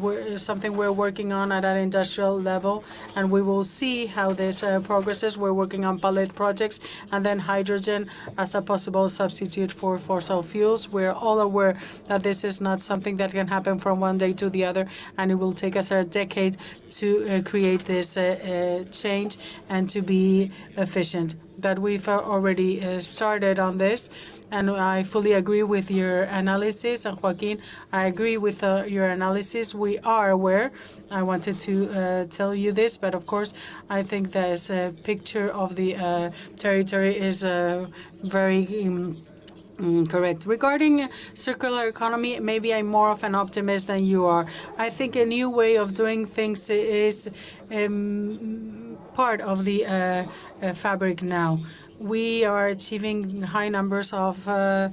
something we're working on at an industrial level, and we will see how this uh, progresses. We're working on pilot projects, and then hydrogen as a possible substitute for fossil fuels. We're all aware that this is not something that can happen from one day to the other, and it will take us a decade to uh, create this uh, uh change and to be efficient. But we've uh, already uh, started on this and I fully agree with your analysis. And Joaquin, I agree with uh, your analysis. We are aware. I wanted to uh, tell you this, but of course, I think this uh, picture of the uh, territory is uh, very. Um, Mm, correct. Regarding circular economy, maybe I'm more of an optimist than you are. I think a new way of doing things is um, part of the uh, uh, fabric now we are achieving high numbers of uh,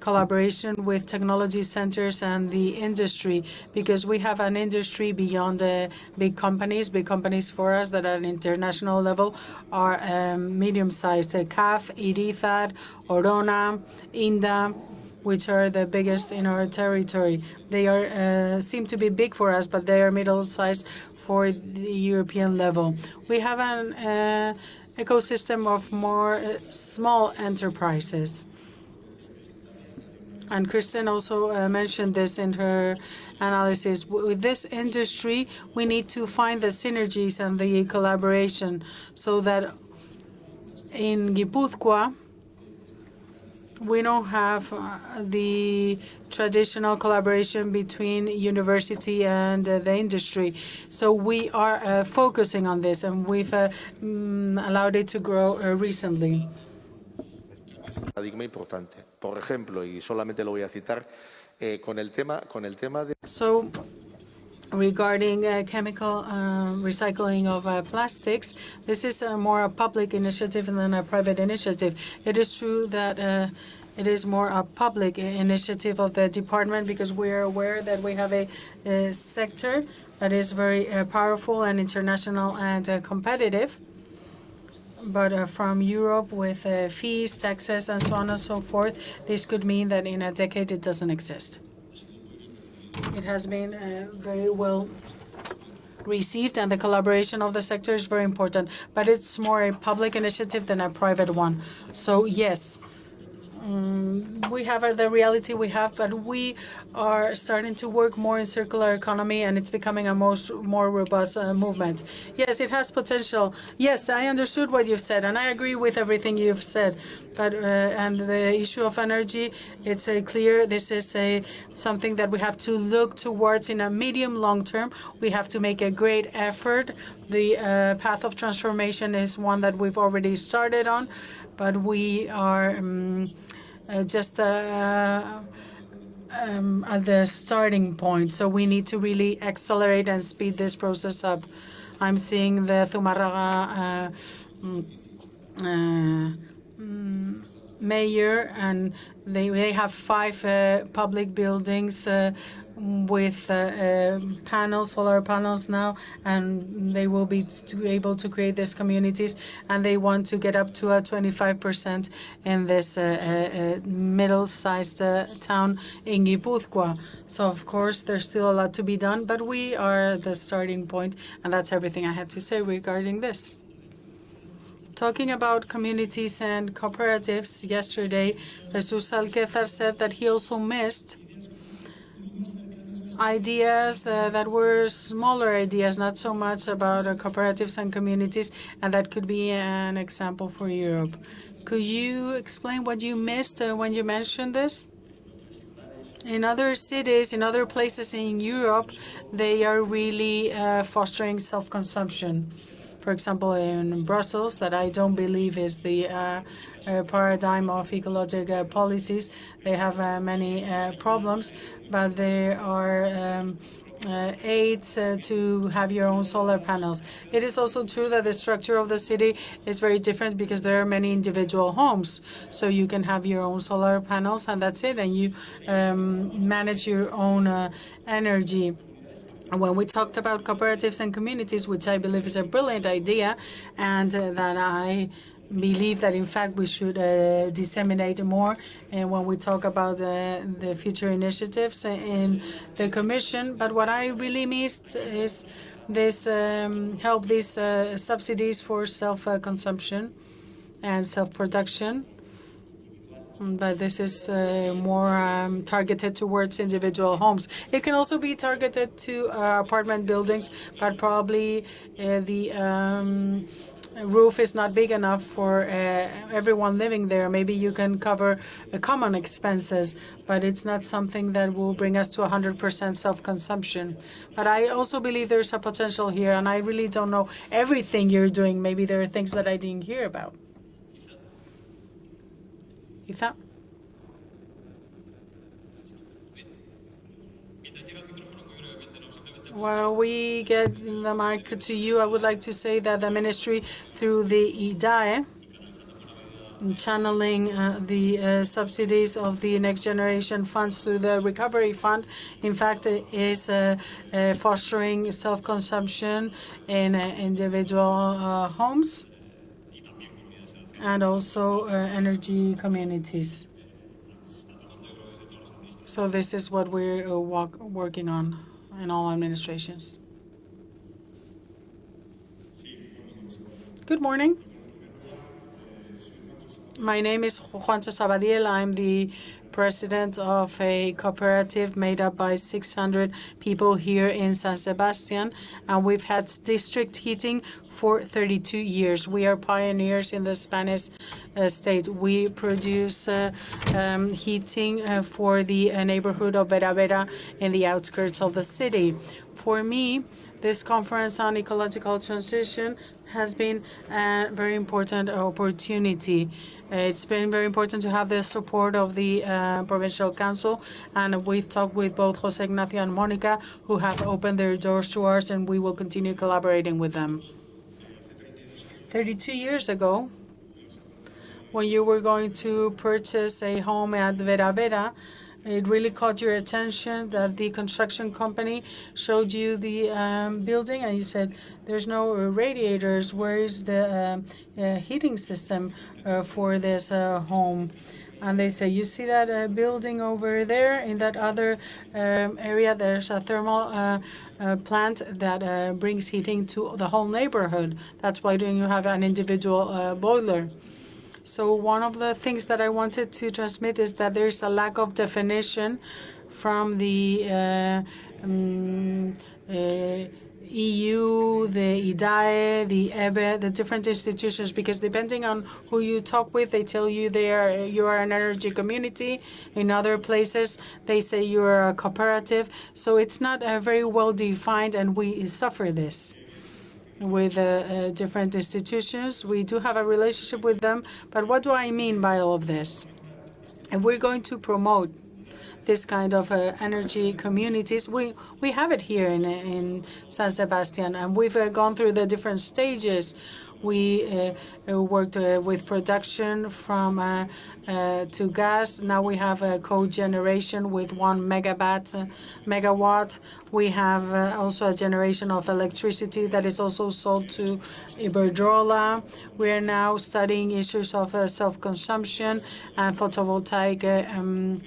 collaboration with technology centers and the industry because we have an industry beyond the big companies. Big companies for us that at an international level are um, medium-sized. Uh, CAF, Irizar, Orona, Inda, which are the biggest in our territory. They are uh, seem to be big for us, but they are middle-sized for the European level. We have an uh, ecosystem of more uh, small enterprises. And Kristen also uh, mentioned this in her analysis. With this industry, we need to find the synergies and the collaboration so that in Guipúzcoa, we don't have uh, the traditional collaboration between university and uh, the industry. So we are uh, focusing on this, and we've uh, mm, allowed it to grow uh, recently. Paradigma importante. Por ejemplo, y solamente lo voy a citar, eh, con el tema, con el tema de. So, regarding uh, chemical uh, recycling of uh, plastics. This is a more a public initiative than a private initiative. It is true that It is more a public initiative of the department because we are aware that we have a, a sector that is very uh, powerful and international and uh, competitive. But uh, from Europe with uh, fees, taxes, and so on and so forth, this could mean that in a decade it doesn't exist. It has been uh, very well received, and the collaboration of the sector is very important. But it's more a public initiative than a private one. So yes, um, we have uh, the reality we have, but we are starting to work more in circular economy, and it's becoming a most more robust uh, movement. Yes, it has potential. Yes, I understood what you've said, and I agree with everything you've said. But uh, and the issue of energy, it's clear this is a something that we have to look towards in a medium long term. We have to make a great effort. The uh, path of transformation is one that we've already started on, but we are. Um, uh, just uh, um, at the starting point. So we need to really accelerate and speed this process up. I'm seeing the Zumarraga uh, mm, mayor, and they they have five uh, public buildings uh, with uh, uh, panels, solar panels now, and they will be able to create these communities, and they want to get up to a 25% in this uh, uh, middle-sized uh, town in Guipúzcoa. So of course, there's still a lot to be done, but we are the starting point, and that's everything I had to say regarding this. Talking about communities and cooperatives, yesterday, Jesus Alquezar said that he also missed ideas uh, that were smaller ideas, not so much about uh, cooperatives and communities, and that could be an example for Europe. Could you explain what you missed uh, when you mentioned this? In other cities, in other places in Europe, they are really uh, fostering self-consumption. For example, in Brussels, that I don't believe is the uh, paradigm of ecological policies. They have many problems, but there are um, uh, aids uh, to have your own solar panels. It is also true that the structure of the city is very different because there are many individual homes. So you can have your own solar panels and that's it, and you um, manage your own uh, energy. When we talked about cooperatives and communities, which I believe is a brilliant idea, and uh, that I believe that in fact we should uh, disseminate more and when we talk about the, the future initiatives in the commission but what i really missed is this um, help these uh, subsidies for self-consumption and self-production but this is uh, more um, targeted towards individual homes. It can also be targeted to uh, apartment buildings, but probably uh, the um, roof is not big enough for uh, everyone living there. Maybe you can cover uh, common expenses, but it's not something that will bring us to 100% self-consumption. But I also believe there's a potential here, and I really don't know everything you're doing. Maybe there are things that I didn't hear about. Isa? While we get the mic to you, I would like to say that the ministry, through the IDAE, channeling uh, the uh, subsidies of the next generation funds through the recovery fund, in fact, is uh, uh fostering self-consumption in uh, individual uh, homes and also energy communities. So this is what we're working on in all administrations. Good morning. My name is Juancho Sabadiel. I'm the president of a cooperative made up by 600 people here in San Sebastian, and we've had district heating for 32 years. We are pioneers in the Spanish uh, state. We produce uh, um, heating uh, for the uh, neighborhood of Bera Bera in the outskirts of the city. For me, this conference on ecological transition has been a very important opportunity. It's been very important to have the support of the uh, Provincial Council, and we've talked with both Jose Ignacio and Monica, who have opened their doors to us, and we will continue collaborating with them. 32 years ago, when you were going to purchase a home at Bera Bera, it really caught your attention that the construction company showed you the um, building and you said, there's no radiators. Where is the uh, uh, heating system uh, for this uh, home? And they say, you see that uh, building over there in that other um, area, there's a thermal uh, plant that brings heating to the whole neighborhood. That's why don't you have an individual boiler. So one of the things that I wanted to transmit is that there's a lack of definition from the uh, um, uh, EU, the IDAE, the EVE, the different institutions, because depending on who you talk with, they tell you they are you are an energy community. In other places, they say you are a cooperative. So it's not uh, very well defined, and we suffer this with uh, uh, different institutions. We do have a relationship with them. But what do I mean by all of this? If we're going to promote this kind of uh, energy communities. We we have it here in in San Sebastian, and we've uh, gone through the different stages. We uh, uh worked uh, with production from uh, to gas. Now we have a cogeneration with one megawatt. megawatt. We have also a generation of electricity that is also sold to Iberdrola. We are now studying issues of self-consumption and photovoltaic um,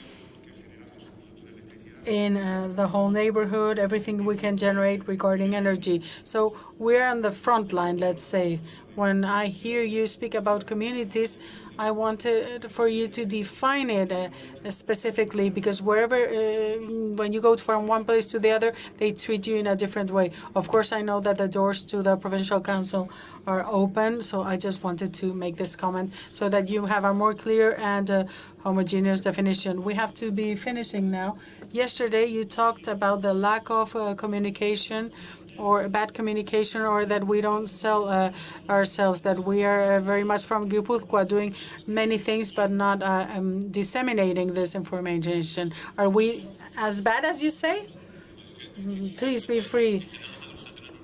in uh, the whole neighborhood, everything we can generate regarding energy. So we're on the front line, let's say. When I hear you speak about communities, I wanted for you to define it uh, specifically because wherever, uh, when you go from one place to the other, they treat you in a different way. Of course, I know that the doors to the Provincial Council are open, so I just wanted to make this comment so that you have a more clear and uh, homogeneous definition. We have to be finishing now. Yesterday, you talked about the lack of uh, communication or bad communication or that we don't sell uh, ourselves, that we are uh, very much from Guipúzcoa doing many things but not uh, um, disseminating this information. Are we as bad as you say? Please be free.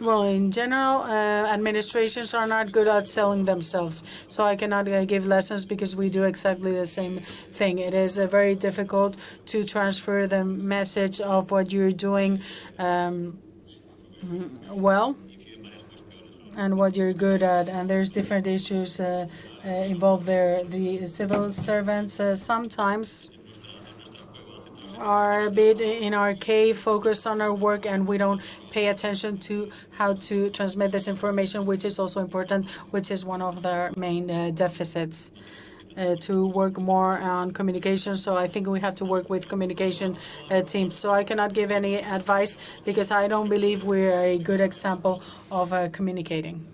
Well, in general, uh, administrations are not good at selling themselves. So I cannot uh, give lessons because we do exactly the same thing. It is uh, very difficult to transfer the message of what you're doing. Um, Mm-hmm. well and what you're good at. And there's different issues uh, uh, involved there. The civil servants uh, sometimes are a bit in our cave, focused on our work, and we don't pay attention to how to transmit this information, which is also important, which is one of the main uh, deficits uh, to work more on communication. So I think we have to work with communication uh, teams. So I cannot give any advice because I don't believe we're a good example of uh, communicating.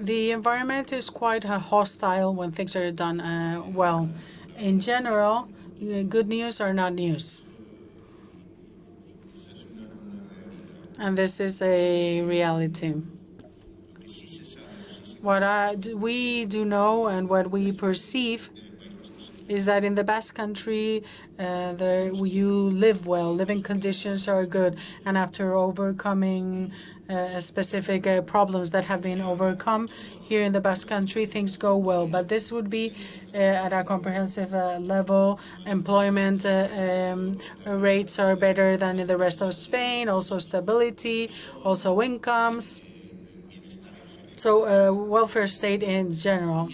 The environment is quite uh, hostile when things are done uh, well. In general, good news are not news. And this is a reality what I, we do know and what we perceive is that in the Basque Country, uh, the, you live well, living conditions are good, and after overcoming uh, specific uh, problems that have been overcome here in the Basque Country, things go well. But this would be uh, at a comprehensive uh, level. Employment uh, um, rates are better than in the rest of Spain, also stability, also incomes so welfare state in general.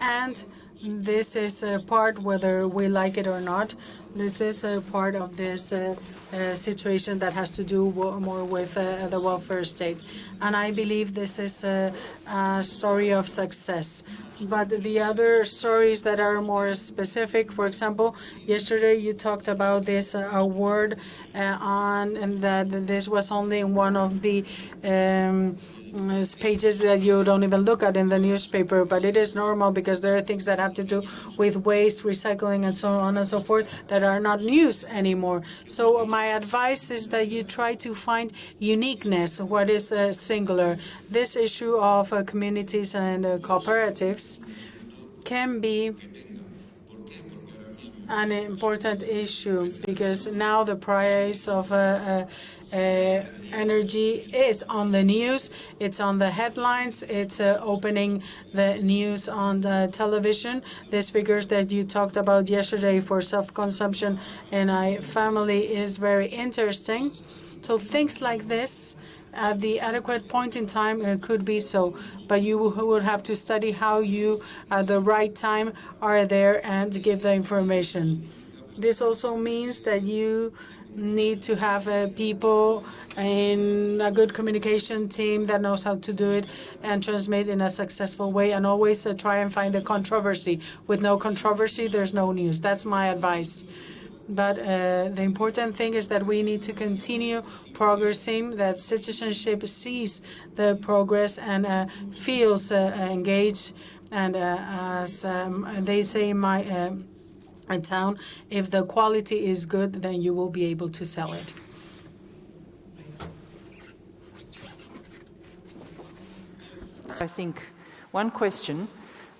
And this is a part, whether we like it or not, this is a part of this uh, uh, situation that has to do more with uh, the welfare state. And I believe this is a, a, story of success. But the other stories that are more specific, for example, yesterday you talked about this award uh, on, and that this was only one of the um, it's pages that you don't even look at in the newspaper, but it is normal because there are things that have to do with waste, recycling, and so on and so forth that are not news anymore. So my advice is that you try to find uniqueness, what is uh, singular. This issue of uh, communities and uh, cooperatives can be an important issue because now the price of uh, uh, energy is on the news. It's on the headlines. It's uh, opening the news on the television. These figures that you talked about yesterday for self-consumption in a family is very interesting. So things like this at the adequate point in time it could be so, but you would have to study how you, at the right time, are there and give the information. This also means that you need to have uh, people in a good communication team that knows how to do it and transmit in a successful way and always uh, try and find the controversy. With no controversy, there's no news. That's my advice. But uh, the important thing is that we need to continue progressing, that citizenship sees the progress and uh, feels uh, engaged. And uh, as um, they say in my uh, town, if the quality is good, then you will be able to sell it. I think one question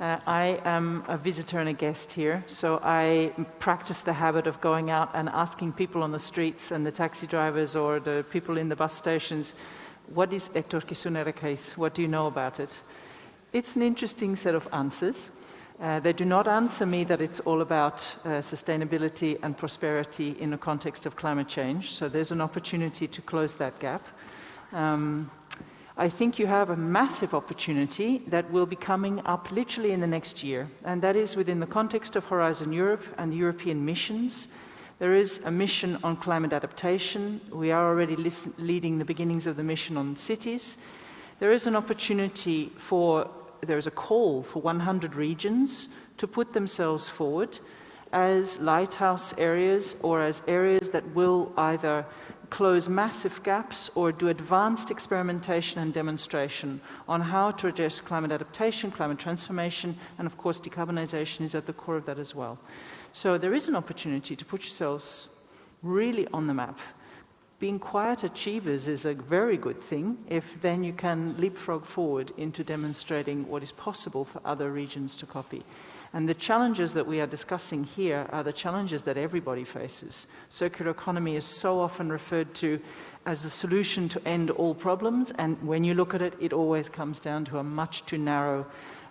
uh, I am a visitor and a guest here, so I practice the habit of going out and asking people on the streets and the taxi drivers or the people in the bus stations, what is Etorkizuna Eraikiz? What do you know about it? It's an interesting set of answers. Uh, they do not answer me that it's all about uh, sustainability and prosperity in the context of climate change, so there's an opportunity to close that gap. Um, I think you have a massive opportunity that will be coming up literally in the next year, and that is within the context of Horizon Europe and European missions. There is a mission on climate adaptation. We are already leading the beginnings of the mission on cities. There is an opportunity for, there is a call for 100 regions to put themselves forward as lighthouse areas or as areas that will either close massive gaps or do advanced experimentation and demonstration on how to address climate adaptation, climate transformation, and of course decarbonization is at the core of that as well. So there is an opportunity to put yourselves really on the map. Being quiet achievers is a very good thing if then you can leapfrog forward into demonstrating what is possible for other regions to copy. And the challenges that we are discussing here are the challenges that everybody faces. Circular economy is so often referred to as the solution to end all problems, and when you look at it, it always comes down to a much too narrow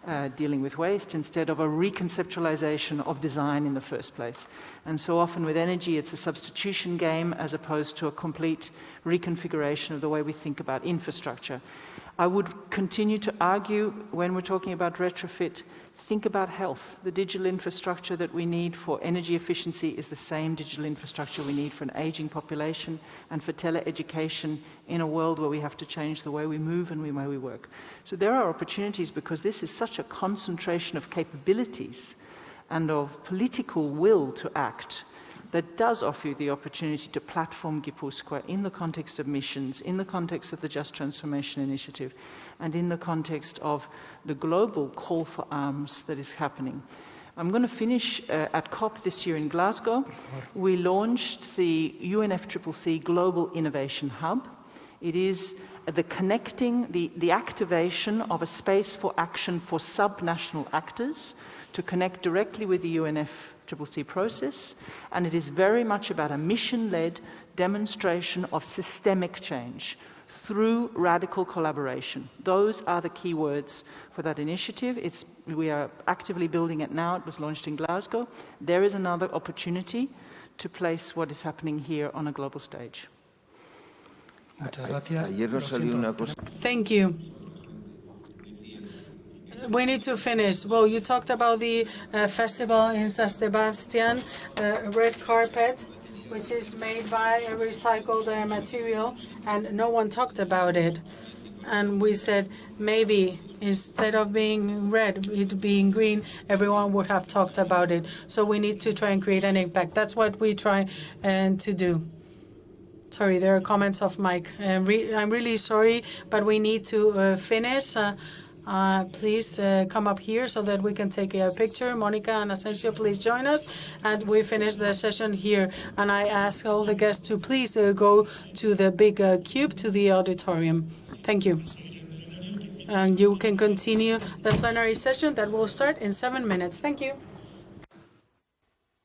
uh, dealing with waste instead of a reconceptualization of design in the first place. And so often with energy, it's a substitution game as opposed to a complete reconfiguration of the way we think about infrastructure. I would continue to argue when we're talking about retrofit Think about health. The digital infrastructure that we need for energy efficiency is the same digital infrastructure we need for an aging population and for teleeducation in a world where we have to change the way we move and the way we work. So there are opportunities because this is such a concentration of capabilities and of political will to act that does offer you the opportunity to platform Gipuzkoa in the context of missions, in the context of the Just Transformation Initiative, and in the context of the global call for arms that is happening. I'm going to finish uh, at COP this year in Glasgow. We launched the UNFCCC Global Innovation Hub. It is the connecting, the, the activation of a space for action for subnational actors to connect directly with the UNFCCC process. And it is very much about a mission-led demonstration of systemic change through radical collaboration. Those are the key words for that initiative. It's, we are actively building it now. It was launched in Glasgow. There is another opportunity to place what is happening here on a global stage. Thank you. We need to finish. Well, you talked about the uh, festival in San Sebastian, the red carpet which is made by a recycled uh, material, and no one talked about it. And we said maybe instead of being red, it being green, everyone would have talked about it. So we need to try and create an impact. That's what we try and to do. Sorry, there are comments of Mike. Uh, re I'm really sorry, but we need to uh, finish. Uh, please uh, come up here so that we can take a picture. Monica and Asensio, please join us. And we finish the session here. And I ask all the guests to please uh, go to the big uh, cube, to the auditorium. Thank you. And you can continue the plenary session that will start in seven minutes. Thank you.